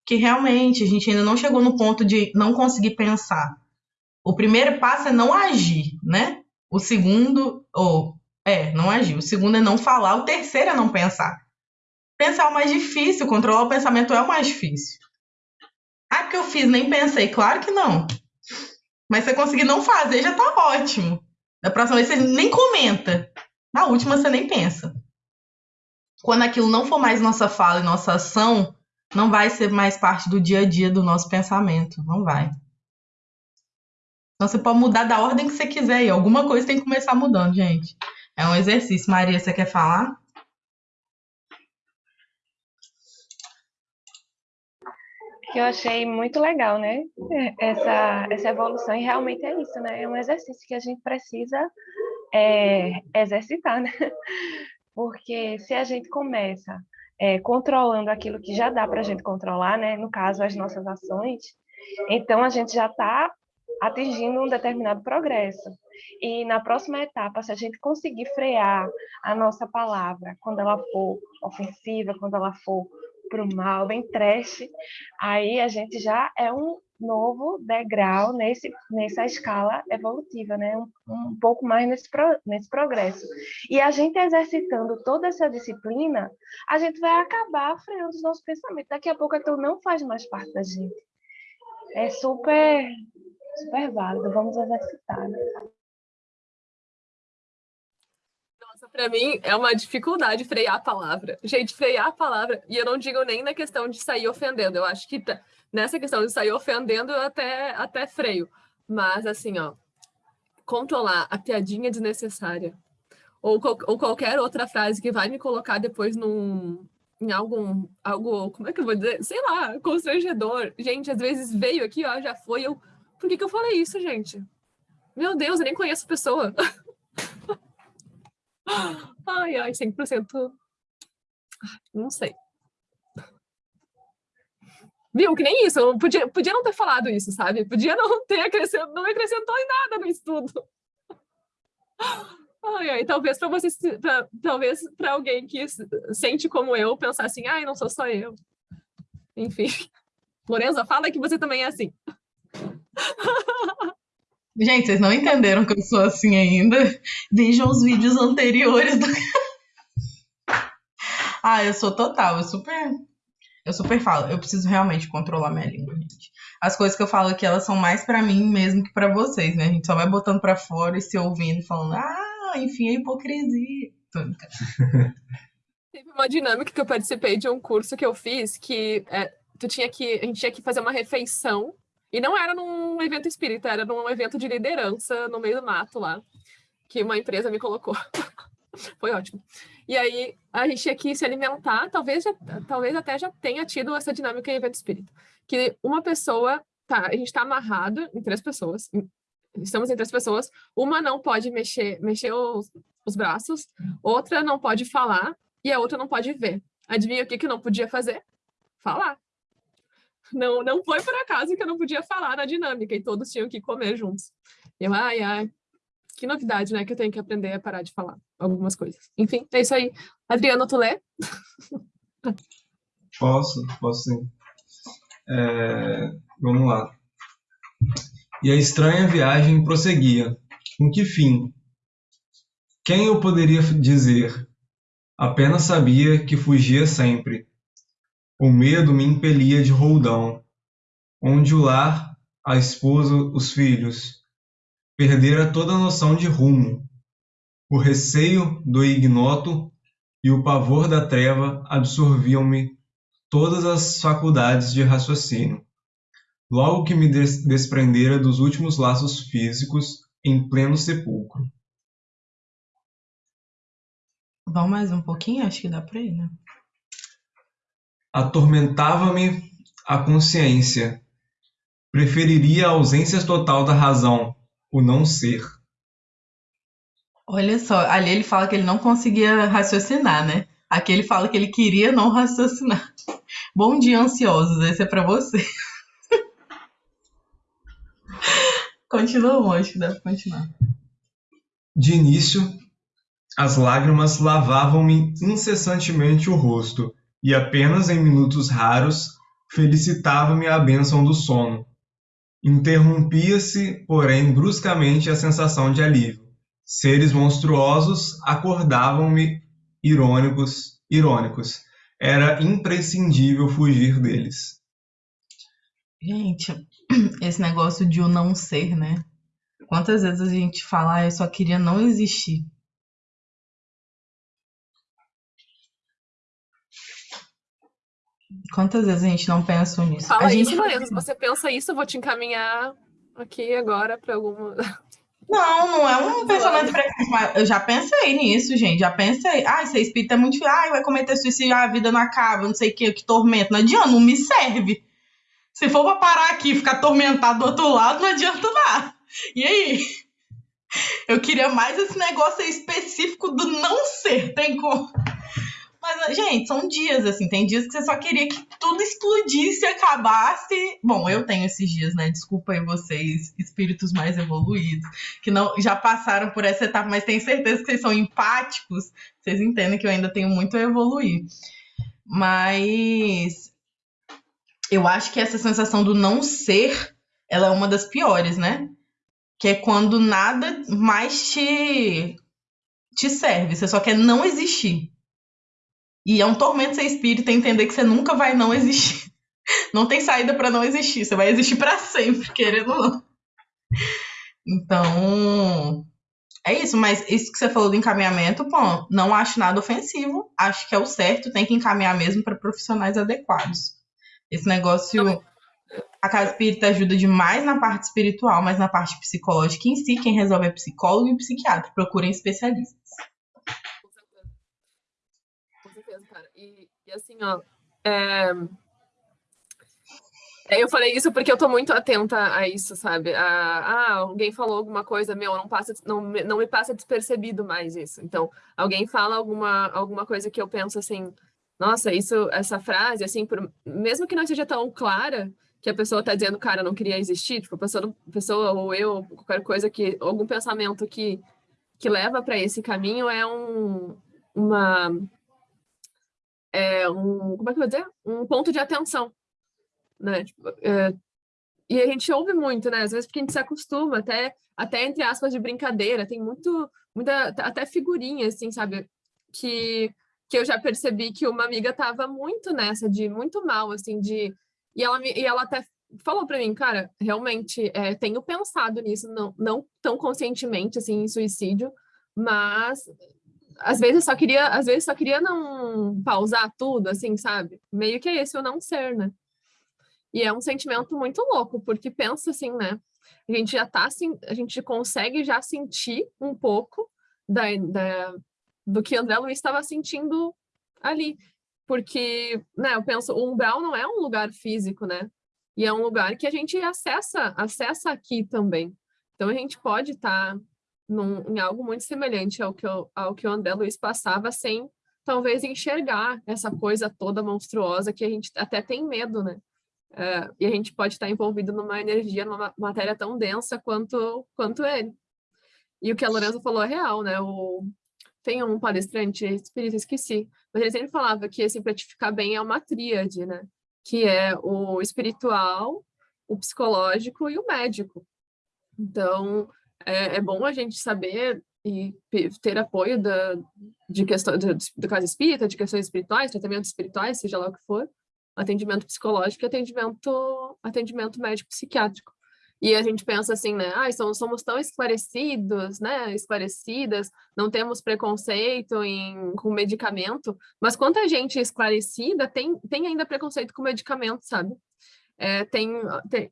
Porque realmente a gente ainda não chegou no ponto de não conseguir pensar. O primeiro passo é não agir, né? O segundo, ou é, não agir. O segundo é não falar. O terceiro é não pensar. Pensar é o mais difícil, controlar o pensamento é o mais difícil. Ah, porque eu fiz, nem pensei. Claro que não. Mas você conseguir não fazer já tá ótimo. Da próxima vez você nem comenta. Na última você nem pensa. Quando aquilo não for mais nossa fala e nossa ação, não vai ser mais parte do dia a dia do nosso pensamento. Não vai. Então você pode mudar da ordem que você quiser e alguma coisa tem que começar mudando, gente. É um exercício. Maria, você quer falar? que eu achei muito legal, né? Essa, essa evolução, e realmente é isso, né? É um exercício que a gente precisa é, exercitar, né? [LAUGHS] Porque se a gente começa é, controlando aquilo que já dá para a gente controlar, né? No caso, as nossas ações, então a gente já está atingindo um determinado progresso. E na próxima etapa, se a gente conseguir frear a nossa palavra quando ela for ofensiva, quando ela for para o mal, bem trash, aí a gente já é um novo degrau nesse, nessa escala evolutiva, né? Um, um pouco mais nesse, pro, nesse progresso. E a gente exercitando toda essa disciplina, a gente vai acabar freando os nossos pensamentos. Daqui a pouco aquilo não faz mais parte da gente. É super, super válido. Vamos exercitar, né? Para mim é uma dificuldade frear a palavra. Gente, frear a palavra, e eu não digo nem na questão de sair ofendendo, eu acho que tá, nessa questão de sair ofendendo eu até, até freio. Mas assim, ó, controlar a piadinha desnecessária, ou, ou qualquer outra frase que vai me colocar depois num, em algum, algo, como é que eu vou dizer? Sei lá, constrangedor. Gente, às vezes veio aqui, ó, já foi, eu, por que que eu falei isso, gente? Meu Deus, eu nem conheço a pessoa. [LAUGHS] Ai, ai, 100%. Não sei. Viu? Que nem isso. Eu podia, podia não ter falado isso, sabe? Podia não ter acrescentado, não acrescentou em nada no estudo. [LAUGHS] Ai, ai, talvez para vocês, pra, talvez para alguém que sente como eu, pensar assim, ai, não sou só eu. Enfim. [LAUGHS] Lorenza, fala que você também é assim. [LAUGHS] Gente, vocês não entenderam que eu sou assim ainda? Vejam os vídeos anteriores do. ah, eu sou total, eu super. Eu super falo, eu preciso realmente controlar minha língua, gente. As coisas que eu falo aqui, elas são mais para mim mesmo que para vocês, né? A gente só vai botando para fora e se ouvindo falando, ah, enfim, é hipocrisia. [LAUGHS] Teve uma dinâmica que eu participei de um curso que eu fiz que é, tu tinha que, a gente tinha que fazer uma refeição e não era num evento espírita, era num evento de liderança no meio do mato lá, que uma empresa me colocou. [LAUGHS] Foi ótimo. E aí a gente tinha que se alimentar, talvez, já, talvez até já tenha tido essa dinâmica em evento espírita. Que uma pessoa, tá, a gente está amarrado em três pessoas, estamos em três pessoas, uma não pode mexer, mexer os, os braços, outra não pode falar e a outra não pode ver. Adivinha o que, que não podia fazer? Falar. Não, não foi por acaso que eu não podia falar na dinâmica e todos tinham que comer juntos. Eu, ai, ai, que novidade, né? Que eu tenho que aprender a parar de falar algumas coisas. Enfim, é isso aí. Adriano, tu lê? [LAUGHS] Posso, posso sim. É, vamos lá. E a estranha viagem prosseguia. Com que fim? Quem eu poderia dizer? Apenas sabia que fugia sempre, o medo me impelia de roldão, onde o lar, a esposa, os filhos, perdera toda a noção de rumo. O receio do ignoto e o pavor da treva absorviam-me todas as faculdades de raciocínio. Logo que me des desprendera dos últimos laços físicos em pleno sepulcro. Vamos mais um pouquinho? Acho que dá para ir, né? Atormentava-me a consciência. Preferiria a ausência total da razão, o não ser. Olha só, ali ele fala que ele não conseguia raciocinar, né? Aqui ele fala que ele queria não raciocinar. [LAUGHS] Bom dia, ansiosos. Esse é para você. [LAUGHS] Continua, acho que deve continuar. De início, as lágrimas lavavam-me incessantemente o rosto e apenas em minutos raros felicitava-me a bênção do sono. Interrompia-se, porém, bruscamente a sensação de alívio. Seres monstruosos acordavam-me irônicos, irônicos. Era imprescindível fugir deles. Gente, [CLEARS THROAT] esse negócio de o não ser, né? Quantas vezes a gente fala, ah, eu só queria não existir. Quantas vezes a gente não pensa nisso? Fala a gente... isso. Se você pensa isso, eu vou te encaminhar aqui agora para alguma. [LAUGHS] Não, não é um pensamento frequente, mas eu já pensei nisso, gente. Já pensei. Ai, ser espírita é muito difícil. Ai, vai cometer suicídio, a vida não acaba, não sei o que, que tormento. Não adianta, não me serve. Se for pra parar aqui e ficar atormentado do outro lado, não adianta nada. E aí? Eu queria mais esse negócio específico do não ser. Tem como. Mas, gente, são dias, assim, tem dias que você só queria que tudo explodisse, acabasse. Bom, eu tenho esses dias, né? Desculpa aí vocês, espíritos mais evoluídos, que não já passaram por essa etapa, mas tenho certeza que vocês são empáticos, vocês entendem que eu ainda tenho muito a evoluir. Mas eu acho que essa sensação do não ser ela é uma das piores, né? Que é quando nada mais te, te serve, você só quer não existir. E é um tormento ser espírita entender que você nunca vai não existir. [LAUGHS] Não tem saída para não existir, você vai existir para sempre, [LAUGHS] querendo ou não. Então, é isso, mas isso que você falou do encaminhamento, pô, não acho nada ofensivo. Acho que é o certo, tem que encaminhar mesmo para profissionais adequados. Esse negócio. A casa espírita ajuda demais na parte espiritual, mas na parte psicológica em si, quem resolve é psicólogo e psiquiatra. Procurem especialistas. Certeza, cara. E, e assim, ó. É é, eu falei isso porque eu tô muito atenta a isso, sabe? A, ah, alguém falou alguma coisa, meu, não, passa, não, não me passa despercebido mais isso. Então, alguém fala alguma, alguma coisa que eu penso assim, nossa, isso, essa frase, assim, por, mesmo que não seja tão clara, que a pessoa tá dizendo, cara, não queria existir, tipo, a pessoa, pessoa ou eu, qualquer coisa que, algum pensamento que, que leva para esse caminho é um, uma, é um, como é que eu vou dizer? Um ponto de atenção né? Tipo, é, e a gente ouve muito, né? Às vezes porque a gente se acostuma, até, até entre aspas de brincadeira, tem muito, muita, até figurinha, assim, sabe? Que, que eu já percebi que uma amiga tava muito nessa, de muito mal, assim, de... E ela, e ela até falou para mim, cara, realmente, é, tenho pensado nisso, não, não tão conscientemente, assim, em suicídio, mas às vezes só queria, às vezes só queria não pausar tudo, assim, sabe? Meio que é esse o não ser, né? E é um sentimento muito louco, porque pensa assim, né? A gente já tá assim, a gente consegue já sentir um pouco da, da, do que André Luiz estava sentindo ali. Porque, né, eu penso, o umbral não é um lugar físico, né? E é um lugar que a gente acessa, acessa aqui também. Então a gente pode estar tá em algo muito semelhante ao que, eu, ao que o André Luiz passava sem talvez enxergar essa coisa toda monstruosa que a gente até tem medo, né? Uh, e a gente pode estar envolvido numa energia, numa matéria tão densa quanto, quanto ele. E o que a Lorenza falou é real, né? O, tem um palestrante espírita, esqueci, mas ele sempre falava que, assim, para te ficar bem é uma tríade, né? Que é o espiritual, o psicológico e o médico. Então, é, é bom a gente saber e ter apoio da, de questão do, caso espírita, de questões espirituais, tratamentos espirituais, seja lá o que for, atendimento psicológico e atendimento, atendimento médico-psiquiátrico. E a gente pensa assim, né? Ah, somos, somos tão esclarecidos, né? Esclarecidas, não temos preconceito em, com medicamento, mas quanta gente esclarecida tem, tem ainda preconceito com medicamento, sabe? É, tem, tem,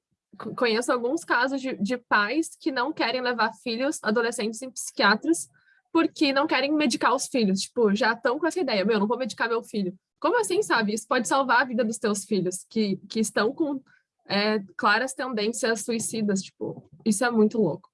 conheço alguns casos de, de pais que não querem levar filhos, adolescentes em psiquiatras, porque não querem medicar os filhos. Tipo, já estão com essa ideia, meu, não vou medicar meu filho. Como assim, sabe? Isso pode salvar a vida dos teus filhos, que, que estão com é, claras tendências suicidas, tipo, isso é muito louco.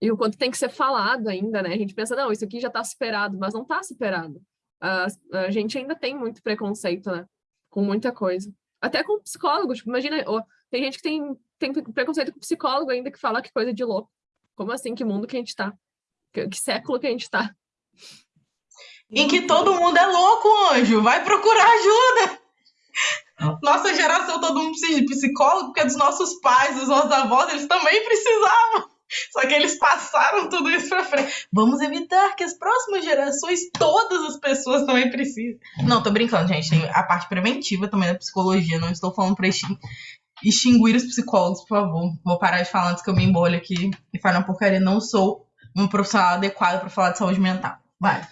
E o quanto tem que ser falado ainda, né? A gente pensa, não, isso aqui já está superado, mas não está superado. A, a, gente ainda tem muito preconceito, né? Com muita coisa. Até com psicólogo, tipo, imagina, tem gente que tem, tem preconceito com psicólogo ainda que fala que coisa de louco. Como assim? Que mundo que a gente está? Que, que século que a gente está? em que todo mundo é louco, anjo. Vai procurar ajuda. Nossa geração, todo mundo precisa de psicólogo, porque dos nossos pais, dos nossos avós, eles também precisavam. Só que eles passaram tudo isso pra frente. Vamos evitar que as próximas gerações, todas as pessoas também precisem. Não, tô brincando, gente. Tem a parte preventiva também da psicologia. Não estou falando pra extinguir os psicólogos, por favor. Vou parar de falar antes que eu me embolhe aqui e fale uma porcaria. Não sou um profissional adequado para falar de saúde mental. Vai.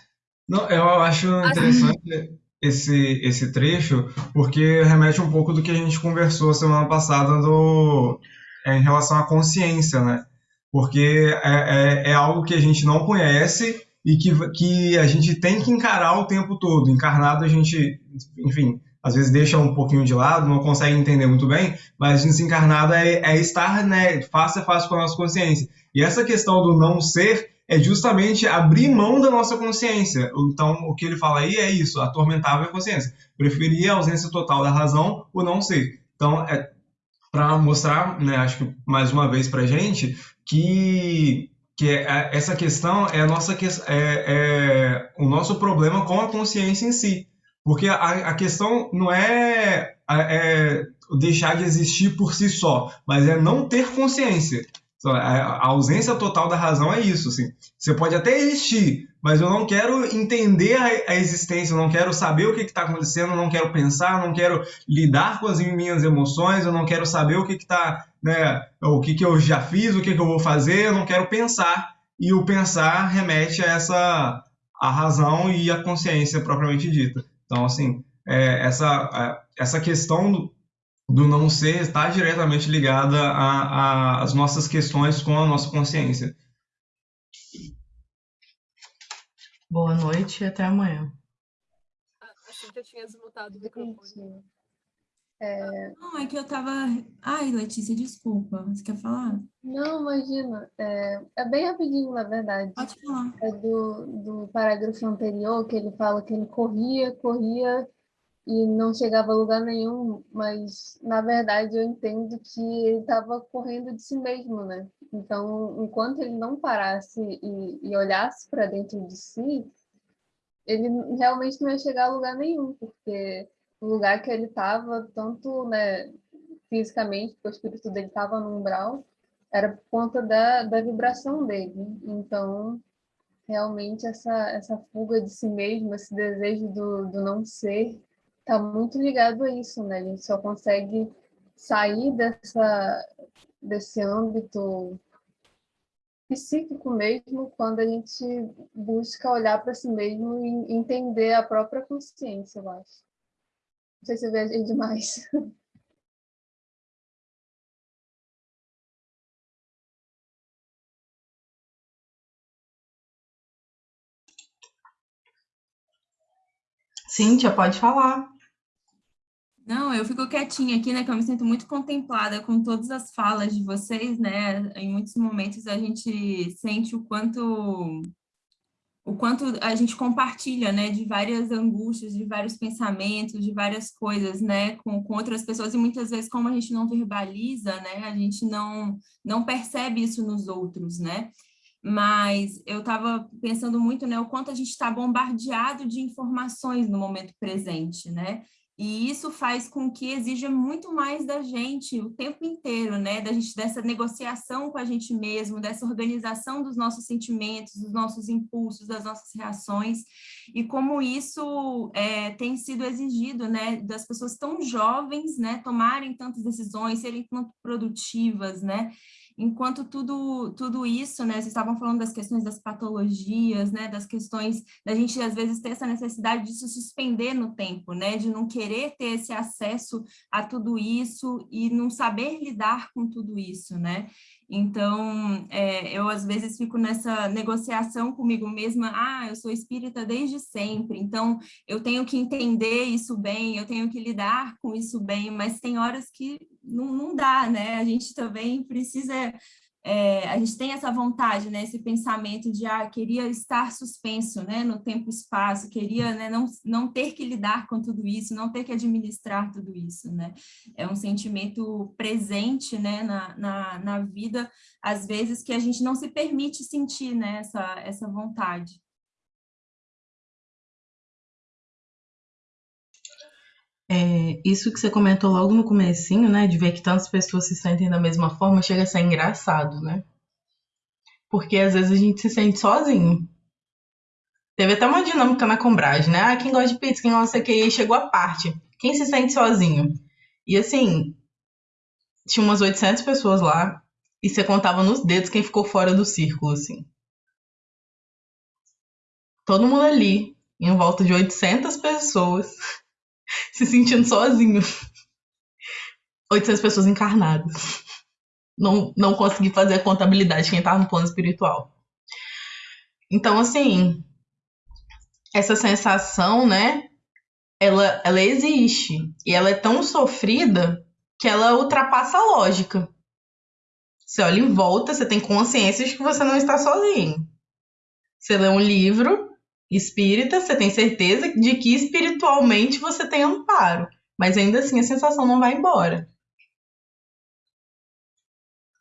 Não, eu acho interessante esse, esse trecho, porque remete um pouco do que a gente conversou semana passada do, é, em relação à consciência, né? Porque é, é, é, algo que a gente não conhece e que, que a gente tem que encarar o tempo todo. Encarnado a gente, enfim, às vezes deixa um pouquinho de lado, não consegue entender muito bem, mas desencarnado é, é estar né, face a face com a nossa consciência. E essa questão do não ser é justamente abrir mão da nossa consciência. Então, o que ele fala aí é isso, atormentava a consciência. Preferia a ausência total da razão, o não ser. Então, é para mostrar, né, acho que mais uma vez para gente, que, que é, essa questão é, nossa, é, é o nosso problema com a consciência em si. Porque a, a questão não é, é deixar de existir por si só, mas é não ter consciência. A ausência total da razão é isso. Assim. Você pode até existir, mas eu não quero entender a, existência, eu não quero saber o que está acontecendo, eu não quero pensar, eu não quero lidar com as minhas emoções, eu não quero saber o que está, né, o que, que eu já fiz, o que, que eu vou fazer, eu não quero pensar. E o pensar remete a essa a razão e a consciência propriamente dita. Então, assim, é, essa, essa questão do, do não ser está diretamente ligada às nossas questões com a nossa consciência. Boa noite e até amanhã. Assim que eu tinha desmutado o microfone. É... Não, é que eu tava. Ai, Letícia, desculpa. Você quer falar? Não, imagina. É, é bem rapidinho, na verdade. Pode falar. É do, do parágrafo anterior, que ele fala que ele corria, corria e não chegava a lugar nenhum, mas na verdade eu entendo que ele estava correndo de si mesmo, né? Então, enquanto ele não parasse e, e olhasse para dentro de si, ele realmente não ia chegar a lugar nenhum, porque o lugar que ele estava, tanto né, fisicamente, porque o espírito dele estava no umbral, era por conta da, da vibração dele. Então, realmente, essa, essa fuga de si mesmo, esse desejo do, do não ser, está muito ligado a isso, né? A gente só consegue sair dessa, desse âmbito psíquico mesmo quando a gente busca olhar para si mesmo e entender a própria consciência, eu acho. Não sei se eu viajei demais. [LAUGHS] Cíntia, pode falar. Não, eu fico quietinha aqui, né, que eu me sinto muito contemplada com todas as falas de vocês, né, em muitos momentos a gente sente o quanto o quanto a gente compartilha, né, de várias angústias, de vários pensamentos, de várias coisas, né, com, com outras pessoas, e muitas vezes como a gente não verbaliza, né, a gente não, não percebe isso nos outros, né, mas eu estava pensando muito, né, o quanto a gente está bombardeado de informações no momento presente, né, e isso faz com que exija muito mais da gente o tempo inteiro, né? Da gente, dessa negociação com a gente mesmo, dessa organização dos nossos sentimentos, dos nossos impulsos, das nossas reações, e como isso é, tem sido exigido, né? Das pessoas tão jovens, né? Tomarem tantas decisões, serem tão produtivas, né? Enquanto tudo, tudo isso, né, vocês estavam falando das questões das patologias, né, das questões da gente, às vezes, ter essa necessidade de se suspender no tempo, né, de não querer ter esse acesso a tudo isso e não saber lidar com tudo isso, né, então, é, eu às vezes fico nessa negociação comigo mesma, ah, eu sou espírita desde sempre, então eu tenho que entender isso bem, eu tenho que lidar com isso bem, mas tem horas que não, não dá, né? A gente também precisa é, a gente tem essa vontade, né, esse pensamento de, ah, queria estar suspenso, né, no tempo e espaço, queria, né, não, não ter que lidar com tudo isso, não ter que administrar tudo isso, né, é um sentimento presente, né, na, na, na vida, às vezes, que a gente não se permite sentir, né, essa, essa vontade. É, isso que você comentou logo no comecinho, né, de ver que tantas pessoas se sentem da mesma forma, chega a ser engraçado, né? Porque às vezes a gente se sente sozinho. Teve até uma dinâmica na Combrage, né? Ah, quem gosta de pizza, quem gosta que e chegou a parte. Quem se sente sozinho? E assim, tinha umas 800 pessoas lá e você contava nos dedos quem ficou fora do círculo, assim. Todo mundo ali, em volta de 800 pessoas se sentindo sozinho. [LAUGHS] 800 pessoas encarnadas. Não, não consegui fazer a contabilidade de quem estava no plano espiritual. Então, assim, essa sensação, né? Ela, ela existe. E ela é tão sofrida que ela ultrapassa a lógica. Você olha em volta, você tem consciência de que você não está sozinho. Você lê um livro, espírita, você tem certeza de que espiritualmente você tem amparo, mas ainda assim a sensação não vai embora.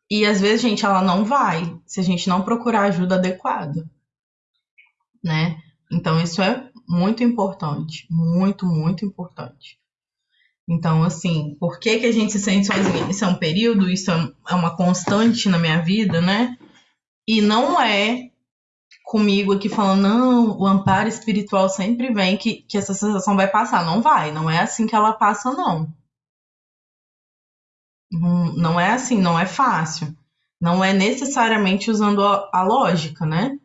E às vezes, gente, ela não vai se a gente não procurar ajuda adequada, né? Então isso é muito importante, muito, muito importante. Então, assim, por que, que a gente se sente sozinha? Isso é um período, isso é, é uma constante na minha vida, né? E não é comigo aqui falando, não, o amparo espiritual sempre vem, que, que essa sensação vai passar. Não vai, não é assim que ela passa, não. Não é assim, não é fácil. Não é necessariamente usando a, a lógica, né?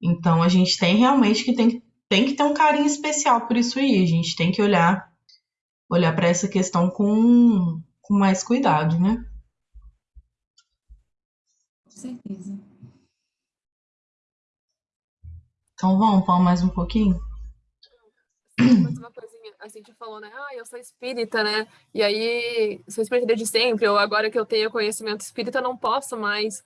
Então a gente tem realmente que tem, tem que ter um carinho especial por isso aí. A gente tem que olhar olhar para essa questão com, com mais cuidado, né? Com certeza. Então vamos, vamos mais um pouquinho? Mais uma coisinha, a gente falou, né? Ah, eu sou espírita, né? E aí, sou espírita desde sempre, ou agora que eu tenho conhecimento espírita, não posso mais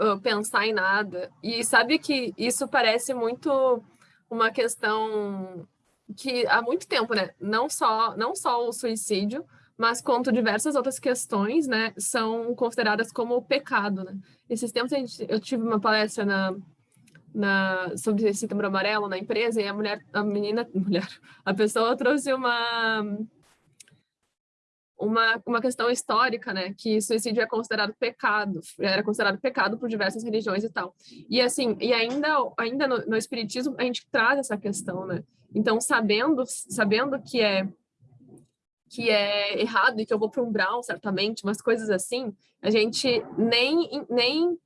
uh, pensar em nada. E sabe que isso parece muito uma questão que há muito tempo, né? Não só, não só o suicídio, mas quanto diversas outras questões, né, são consideradas como pecado, né? Esses tempos eu tive uma palestra na, na sobre setembro amarelo na empresa e a mulher, a menina, [LAUGHS] mulher, a pessoa trouxe uma uma, uma questão histórica, né, que suicídio é considerado pecado, era considerado pecado por diversas religiões e tal. E assim, e ainda ainda no, no espiritismo a gente traz essa questão, né? Então, sabendo sabendo que é que é errado e que eu vou para um brown, certamente, umas coisas assim, a gente nem nem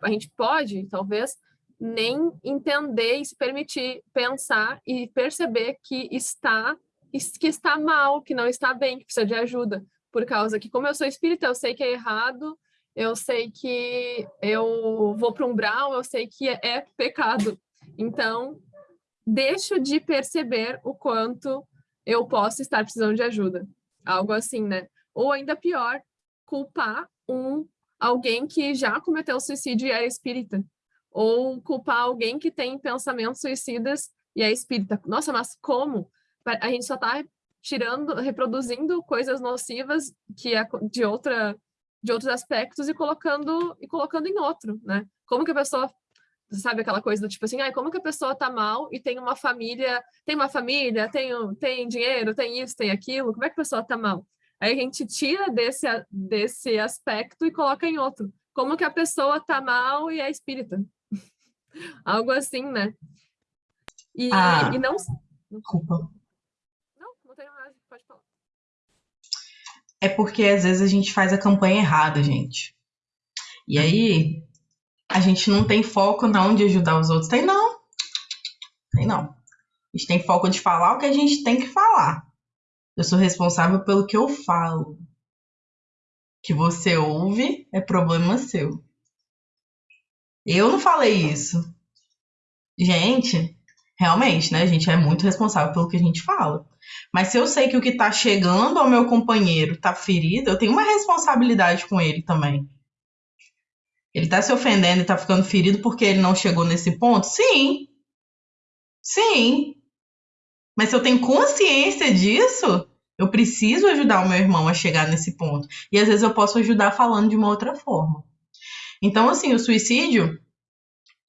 a gente pode, talvez, nem entender e se permitir pensar e perceber que está que está mal, que não está bem, que precisa de ajuda. Por causa que, como eu sou espírita, eu sei que é errado, eu sei que eu vou para um umbral, eu sei que é, é pecado. Então, deixo de perceber o quanto eu posso estar precisando de ajuda. Algo assim, né? Ou ainda pior, culpar um alguém que já cometeu suicídio e é espírita. Ou culpar alguém que tem pensamentos suicidas e é espírita. Nossa, mas como? a gente só está tirando, reproduzindo coisas nocivas que é de outra de outros aspectos e colocando e colocando em outro, né? Como que a pessoa sabe aquela coisa do tipo assim, ai, como que a pessoa tá mal e tem uma família, tem uma família, tem tem dinheiro, tem isso, tem aquilo, como é que a pessoa tá mal? Aí a gente tira desse desse aspecto e coloca em outro. Como que a pessoa tá mal e é espírita? Algo assim, né? E, ah, e não desculpa. Pode falar. É porque às vezes a gente faz a campanha errada, gente. E aí a gente não tem foco não de ajudar os outros. Tem não. Tem não. A gente tem foco de falar o que a gente tem que falar. Eu sou responsável pelo que eu falo. Que você ouve é problema seu. Eu não falei isso. Gente, realmente, né? A gente é muito responsável pelo que a gente fala. Mas se eu sei que o que está chegando ao meu companheiro está ferido, eu tenho uma responsabilidade com ele também. Ele está se ofendendo e está ficando ferido porque ele não chegou nesse ponto? Sim. Sim. Mas se eu tenho consciência disso, eu preciso ajudar o meu irmão a chegar nesse ponto. E às vezes eu posso ajudar falando de uma outra forma. Então, assim, o suicídio,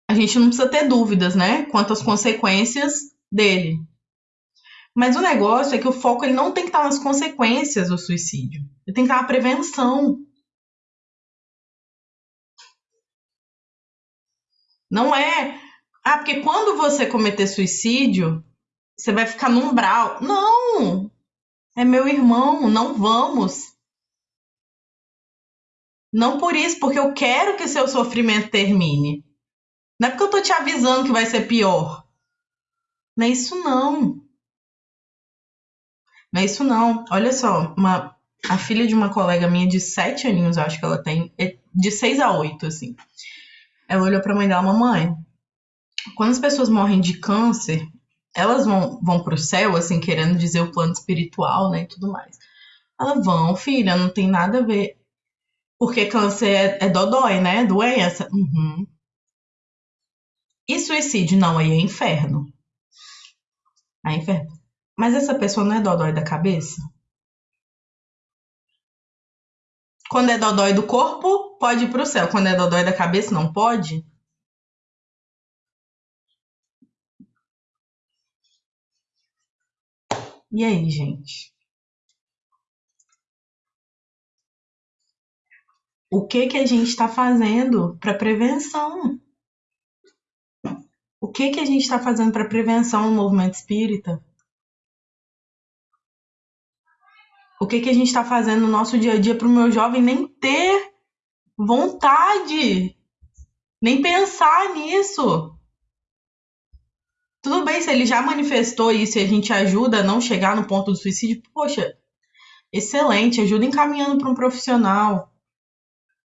a gente não precisa ter dúvidas, né, quanto às consequências dele. Mas o negócio é que o foco ele não tem que estar nas consequências do suicídio. Ele tem que estar na prevenção. Não é. Ah, porque quando você cometer suicídio, você vai ficar no umbral. Não! É meu irmão, não vamos. Não por isso, porque eu quero que seu sofrimento termine. Não é porque eu tô te avisando que vai ser pior. Não é isso não. Não é isso não. Olha só, uma, a filha de uma colega minha de sete aninhos, acho que ela tem, é de seis a oito, assim. Ela olhou pra mãe dela, mamãe, quando as pessoas morrem de câncer, elas vão, vão pro céu, assim, querendo dizer o plano espiritual, né, e tudo mais. Ela, vão, filha, não tem nada a ver. Porque câncer é, é dodói, né, doença. Uhum. E suicídio? Não, aí é inferno. Aí é inferno. Mas essa pessoa não é dodói da cabeça? Quando é dodói do corpo, pode ir para o céu. Quando é dodói da cabeça, não pode? E aí, gente? O que que a gente está fazendo para prevenção? O que que a gente está fazendo para prevenção no movimento espírita? O que que a gente está fazendo no nosso dia a dia para o meu jovem nem ter vontade, nem pensar nisso? Tudo bem se ele já manifestou isso e a gente ajuda a não chegar no ponto do suicídio, poxa, excelente, ajuda encaminhando para um profissional.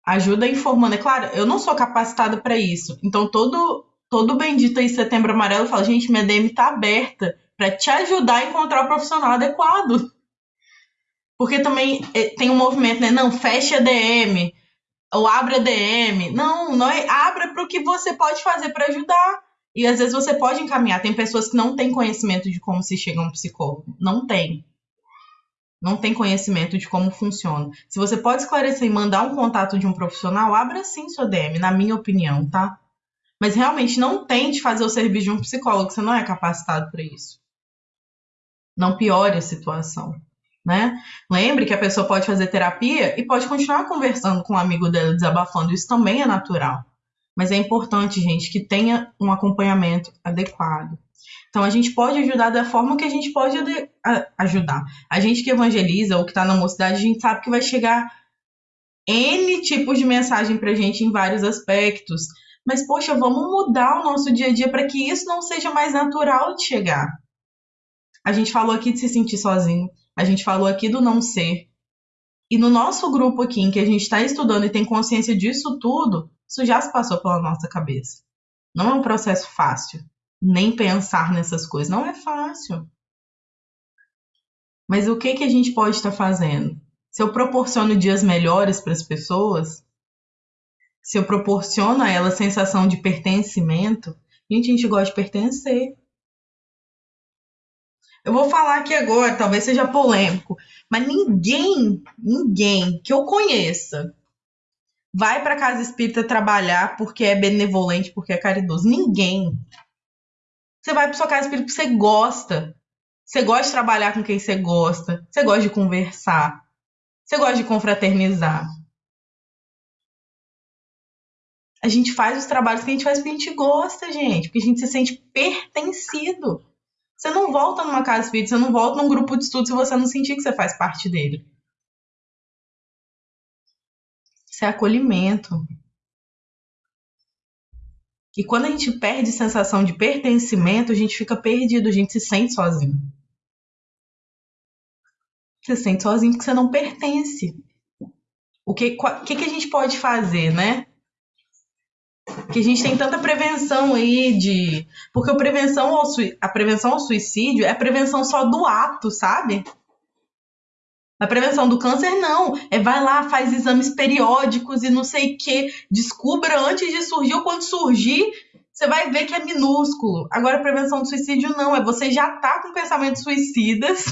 Ajuda informando. É claro, eu não sou capacitada para isso. Então, todo, todo bendito aí Setembro Amarelo fala, gente, minha DM tá aberta para te ajudar a encontrar o profissional adequado. Porque também é, tem um movimento, né? Não, fecha a DM ou abre a DM. Não, não é, abra para o que você pode fazer para ajudar. E às vezes você pode encaminhar. Tem pessoas que não têm conhecimento de como se chega a um psicólogo. Não tem. Não tem conhecimento de como funciona. Se você pode esclarecer e mandar um contato de um profissional, abra sim sua DM, na minha opinião, tá? Mas realmente não tente fazer o serviço de um psicólogo, você não é capacitado para isso. Não piore a situação, né? Lembre que a pessoa pode fazer terapia e pode continuar conversando com um amigo dela, desabafando. Isso também é natural. Mas é importante, gente, que tenha um acompanhamento adequado. Então, a gente pode ajudar da forma que a gente pode ajudar. A gente que evangeliza ou que está na mocidade, a gente sabe que vai chegar N tipos de mensagem para a gente em vários aspectos. Mas, poxa, vamos mudar o nosso dia a dia para que isso não seja mais natural de chegar. A gente falou aqui de se sentir sozinho, a gente falou aqui do não ser. E no nosso grupo aqui, em que a gente está estudando e tem consciência disso tudo, isso já se passou pela nossa cabeça. Não é um processo fácil. Nem pensar nessas coisas. Não é fácil. Mas o que, que a gente pode estar fazendo? Se eu proporciono dias melhores para as pessoas, se eu proporciono a elas sensação de pertencimento, gente, a gente gosta de pertencer. Eu vou falar aqui agora, talvez seja polêmico, mas ninguém, ninguém que eu conheça vai para casa espírita trabalhar porque é benevolente, porque é caridoso. Ninguém. Você vai para sua casa espírita porque você gosta. Você gosta de trabalhar com quem você gosta. Você gosta de conversar. Você gosta de confraternizar. A gente faz os trabalhos que a gente faz porque a gente gosta, gente. Porque a gente se sente pertencido. Você não volta numa casa espírita, você não volta num grupo de estudo se você não sentir que você faz parte dele. Isso é acolhimento. E quando a gente perde sensação de pertencimento, a gente fica perdido, a gente se sente sozinho. Você se sente sozinho porque você não pertence. O que, que, que a gente pode fazer, né? Que a gente tem tanta prevenção aí de. Porque a prevenção ao, a prevenção ao suicídio é a prevenção só do ato, sabe? A prevenção do câncer, não. É vai lá, faz exames periódicos e não sei o que. Descubra antes de surgir ou quando surgir, você vai ver que é minúsculo. Agora, a prevenção do suicídio, não. É você já tá com pensamentos suicidas.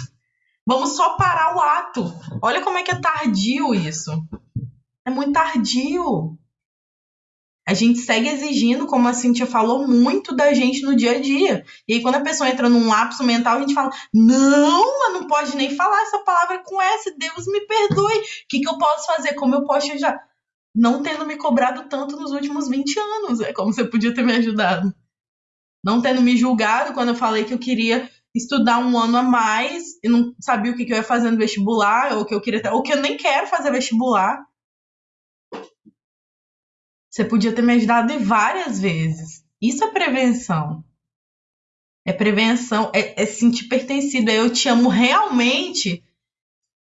Vamos só parar o ato. Olha como é que é tardio isso. É muito tardio. A gente segue exigindo, como a Cintia falou, muito da gente no dia a dia. E aí, quando a pessoa entra num lapso mental, a gente fala: não, não pode nem falar essa palavra com S, Deus me perdoe. O que, que eu posso fazer? Como eu posso já. Não tendo me cobrado tanto nos últimos 20 anos. É como você podia ter me ajudado. Não tendo me julgado quando eu falei que eu queria estudar um ano a mais e não sabia o que, que eu ia fazer no vestibular, ou que eu queria, ou que eu nem quero fazer vestibular. Você podia ter me ajudado várias vezes. Isso é prevenção. É prevenção, é, é sentir pertencido. É eu te amo realmente,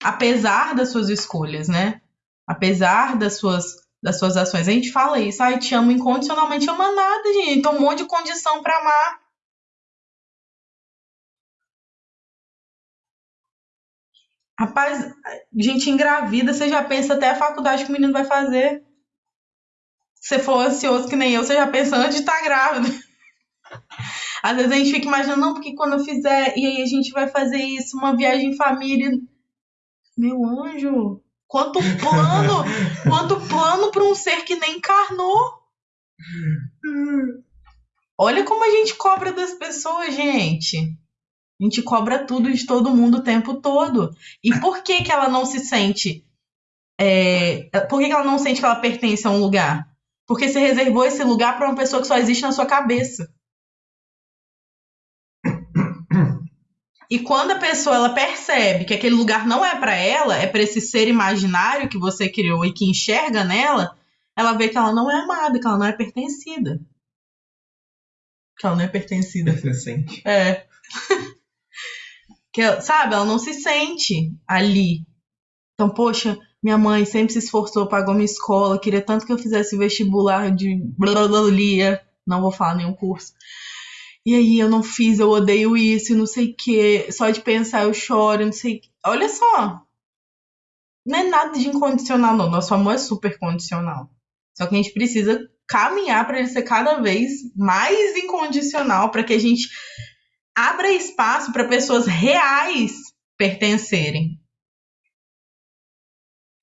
apesar das suas escolhas, né? Apesar das suas, das suas ações. A gente fala isso, ai, te amo incondicionalmente. Ama nada, gente. Tem um monte de condição para amar. Rapaz, gente engravida, você já pensa até a faculdade que o menino vai fazer você for ansioso que nem eu, você já pensa antes de estar tá grávida. [LAUGHS] Às vezes a gente fica imaginando, não, porque quando eu fizer, e aí a gente vai fazer isso, uma viagem em família. Meu anjo, quanto plano, [LAUGHS] quanto plano para um ser que nem encarnou. Olha como a gente cobra das pessoas, gente. A gente cobra tudo de todo mundo o tempo todo. E por que que ela não se sente é, por que ela não sente que ela pertence a um lugar? Porque você reservou esse lugar para uma pessoa que só existe na sua cabeça. E quando a pessoa ela percebe que aquele lugar não é para ela, é para esse ser imaginário que você criou e que enxerga nela, ela vê que ela não é amada, que ela não é pertencida. Que ela não é pertencida. Pertencente. É. [LAUGHS] que, sabe, ela não se sente ali. Então, poxa, minha mãe sempre se esforçou, pagou minha escola, queria tanto que eu fizesse vestibular de blá, não vou falar nenhum curso. E aí eu não fiz, eu odeio isso, não sei o quê. Só de pensar eu choro, não sei. Olha só. Não é nada de incondicional, não. Nosso amor é super condicional. Só que a gente precisa caminhar para ele ser cada vez mais incondicional, para que a gente abra espaço para pessoas reais pertencerem.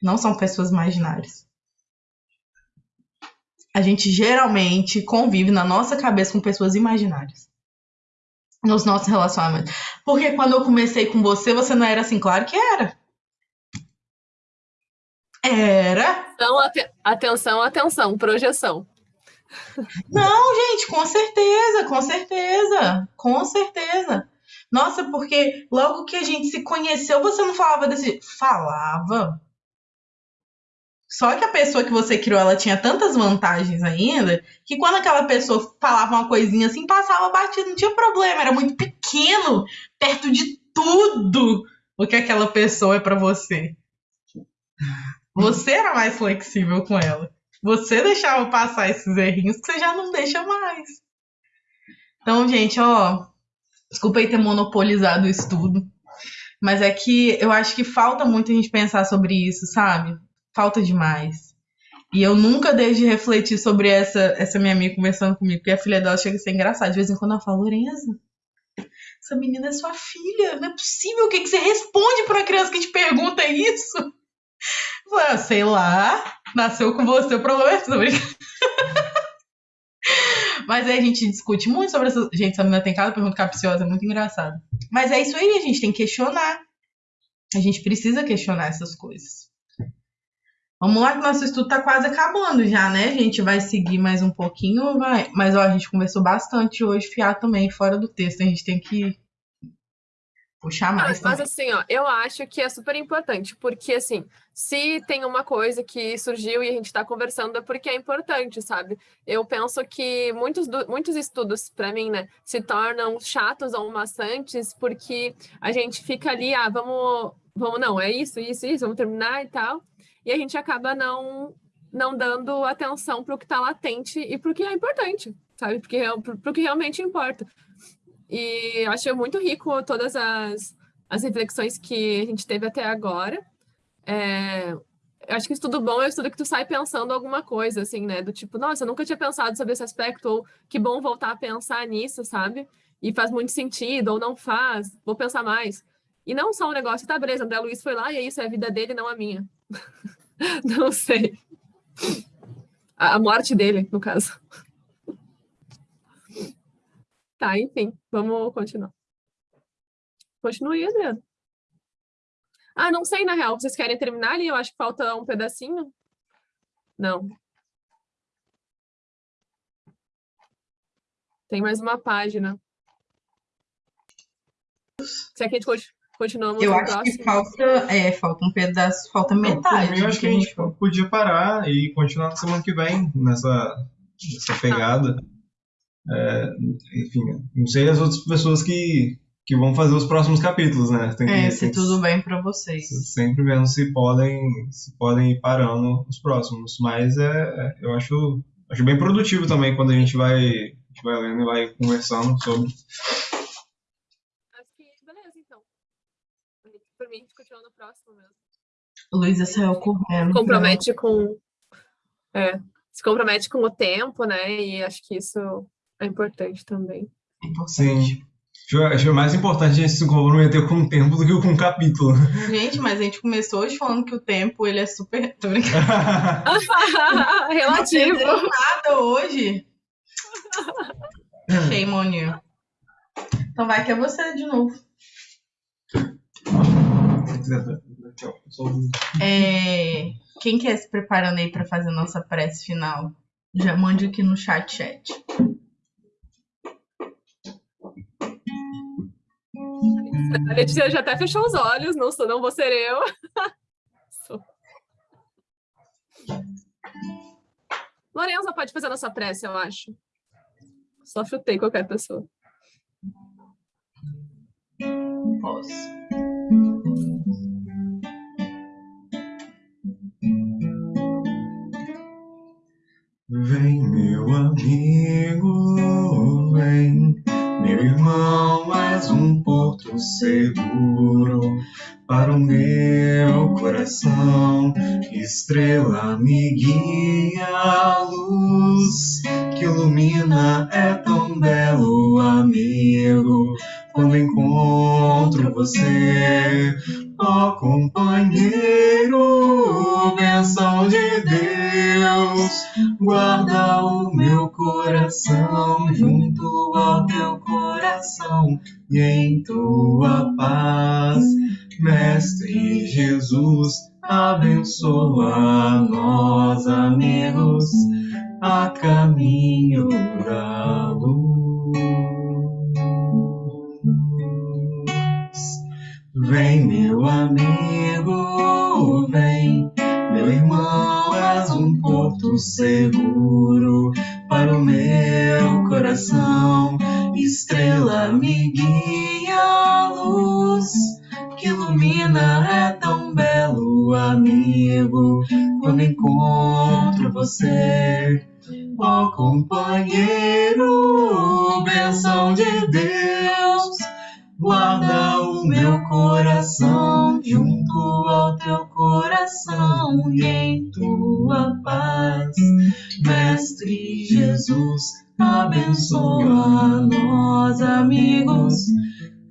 Não são pessoas imaginárias. A gente geralmente convive na nossa cabeça com pessoas imaginárias. Nos nossos relacionamentos. Porque quando eu comecei com você, você não era assim? Claro que era. Era. Então, atenção, atenção, projeção. Não, gente, com certeza, com certeza, com certeza. Nossa, porque logo que a gente se conheceu, você não falava desse. Falava. Só que a pessoa que você criou, ela tinha tantas vantagens ainda, que quando aquela pessoa falava uma coisinha assim, passava batido, não tinha problema, era muito pequeno, perto de tudo o que aquela pessoa é para você. Você era mais flexível com ela. Você deixava passar esses errinhos que você já não deixa mais. Então, gente, ó, desculpa aí ter monopolizado o estudo, mas é que eu acho que falta muito a gente pensar sobre isso, sabe? Falta demais. E eu nunca deixo de refletir sobre essa, essa minha amiga conversando comigo, porque a filha dela chega a ser engraçada. De vez em quando ela fala, Lorenza, essa menina é sua filha, não é possível. O que, que você responde para uma criança que te pergunta isso? Eu falei, ah, sei lá, nasceu com você, o problema é sobre. [LAUGHS] Mas aí a gente discute muito sobre essa. Gente, essa menina tem cada pergunta capciosa, é muito engraçado. Mas é isso aí, a gente tem que questionar. A gente precisa questionar essas coisas. Vamos lá que nosso estudo tá quase acabando já, né? A gente vai seguir mais um pouquinho, vai. Mas ó, a gente conversou bastante hoje, fiar também fora do texto. A gente tem que puxar mais. mas assim, ó, eu acho que é super importante, porque assim, se tem uma coisa que surgiu e a gente está conversando é porque é importante, sabe? Eu penso que muitos, muitos estudos, para mim, né, se tornam chatos ou maçantes porque a gente fica ali, ah, vamos, vamos, não, é isso, isso, isso, vamos terminar e tal e a gente acaba não não dando atenção para o que está latente e para o que é importante, sabe? Porque para o que realmente importa. E eu acho muito rico todas as, as reflexões que a gente teve até agora. É, acho que estudo bom é o estudo que tu sai pensando alguma coisa, assim, né? Do tipo, nossa, eu nunca tinha pensado sobre esse aspecto, ou que bom voltar a pensar nisso, sabe? E faz muito sentido, ou não faz, vou pensar mais. E não só um negócio, tá, beleza, André Luiz foi lá e é isso, é a vida dele, não a minha. [LAUGHS] Não sei. A morte dele, no caso. Tá, enfim, vamos continuar. Continue, Adriano. Ah, não sei, na real. Vocês querem terminar ali? Eu acho que falta um pedacinho. Não. Tem mais uma página. Quer que a gente Continuamos Eu acho próximo. que falta, é, falta um pedaço, falta metade. Eu acho que a gente podia parar e continuar na semana que vem nessa, nessa pegada. É, enfim, não sei as outras pessoas que, que vão fazer os próximos capítulos, né? Tem que, é, se tudo bem para vocês. Sempre vendo se podem, se podem ir parando os próximos. Mas é, é, eu acho, acho bem produtivo também quando a gente vai, a gente vai lendo e vai conversando sobre. por mim, a gente continua no próximo mesmo. Luísa saiu correndo. Compromete com. É, se compromete com o tempo, né? E acho que isso é importante também. Sim. Acho mais importante a gente se comprometer com o tempo do que com o capítulo. Gente, mas a gente começou hoje falando que o tempo ele é super. [LAUGHS] Relativo. Não nada hoje. [LAUGHS] Shame on you. Então vai que é você de novo. 这个 É, quem quer se preparando aí para fazer a nossa prece final? Já mande aqui no chat chat. A Letícia já até fechou os olhos, não, sou, não vou ser eu. [LAUGHS] Lorenza pode fazer a nossa prece, eu acho. Só frutei qualquer pessoa. Posso. Vem, meu amigo, vem, meu irmão, és um porto seguro para o meu coração. Estrela me guia, a luz que ilumina é tão belo, amigo. Quando encontro você, ó companheiro, bênção de Deus, guarda o meu coração junto ao teu coração e em tua paz Mestre Jesus, abençoa nós, amigos, a caminho da luz. Vem, meu amigo, porto abençoa nós, amigos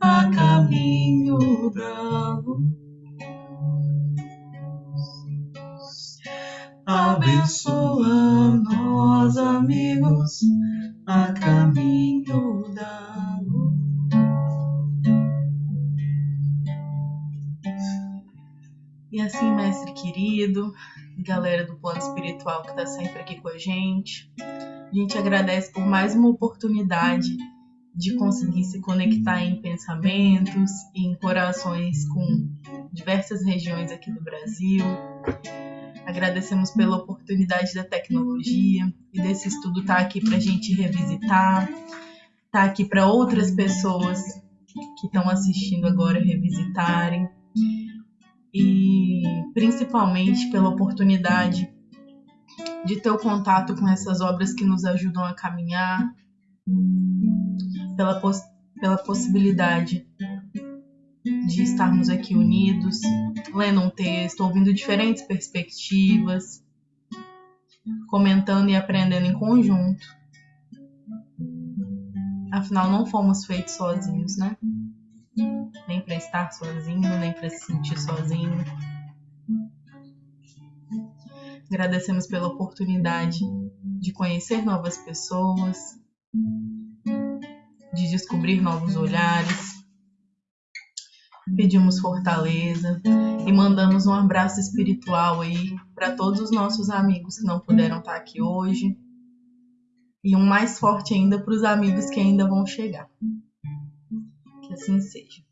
a caminho da luz. Abençoa nós, amigos, a caminho da luz. E assim, mestre querido, galera do plano espiritual que está sempre aqui com a gente, a gente agradece por mais uma oportunidade de conseguir se conectar em pensamentos em corações com diversas regiões aqui do Brasil. Agradecemos pela oportunidade da tecnologia e desse estudo estar tá aqui para a gente revisitar, estar tá aqui para outras pessoas que estão assistindo agora revisitarem e principalmente pela oportunidade de ter o contato com essas obras que nos ajudam a caminhar, pela, pela possibilidade de estarmos aqui unidos, lendo um texto, ouvindo diferentes perspectivas, comentando e aprendendo em conjunto. Afinal, não fomos feitos sozinhos, né? Nem para estar sozinho, nem para se sentir sozinho. Agradecemos pela oportunidade de conhecer novas pessoas, de descobrir novos olhares. Pedimos fortaleza e mandamos um abraço espiritual aí para todos os nossos amigos que não puderam estar aqui hoje. E um mais forte ainda para os amigos que ainda vão chegar. Que assim seja.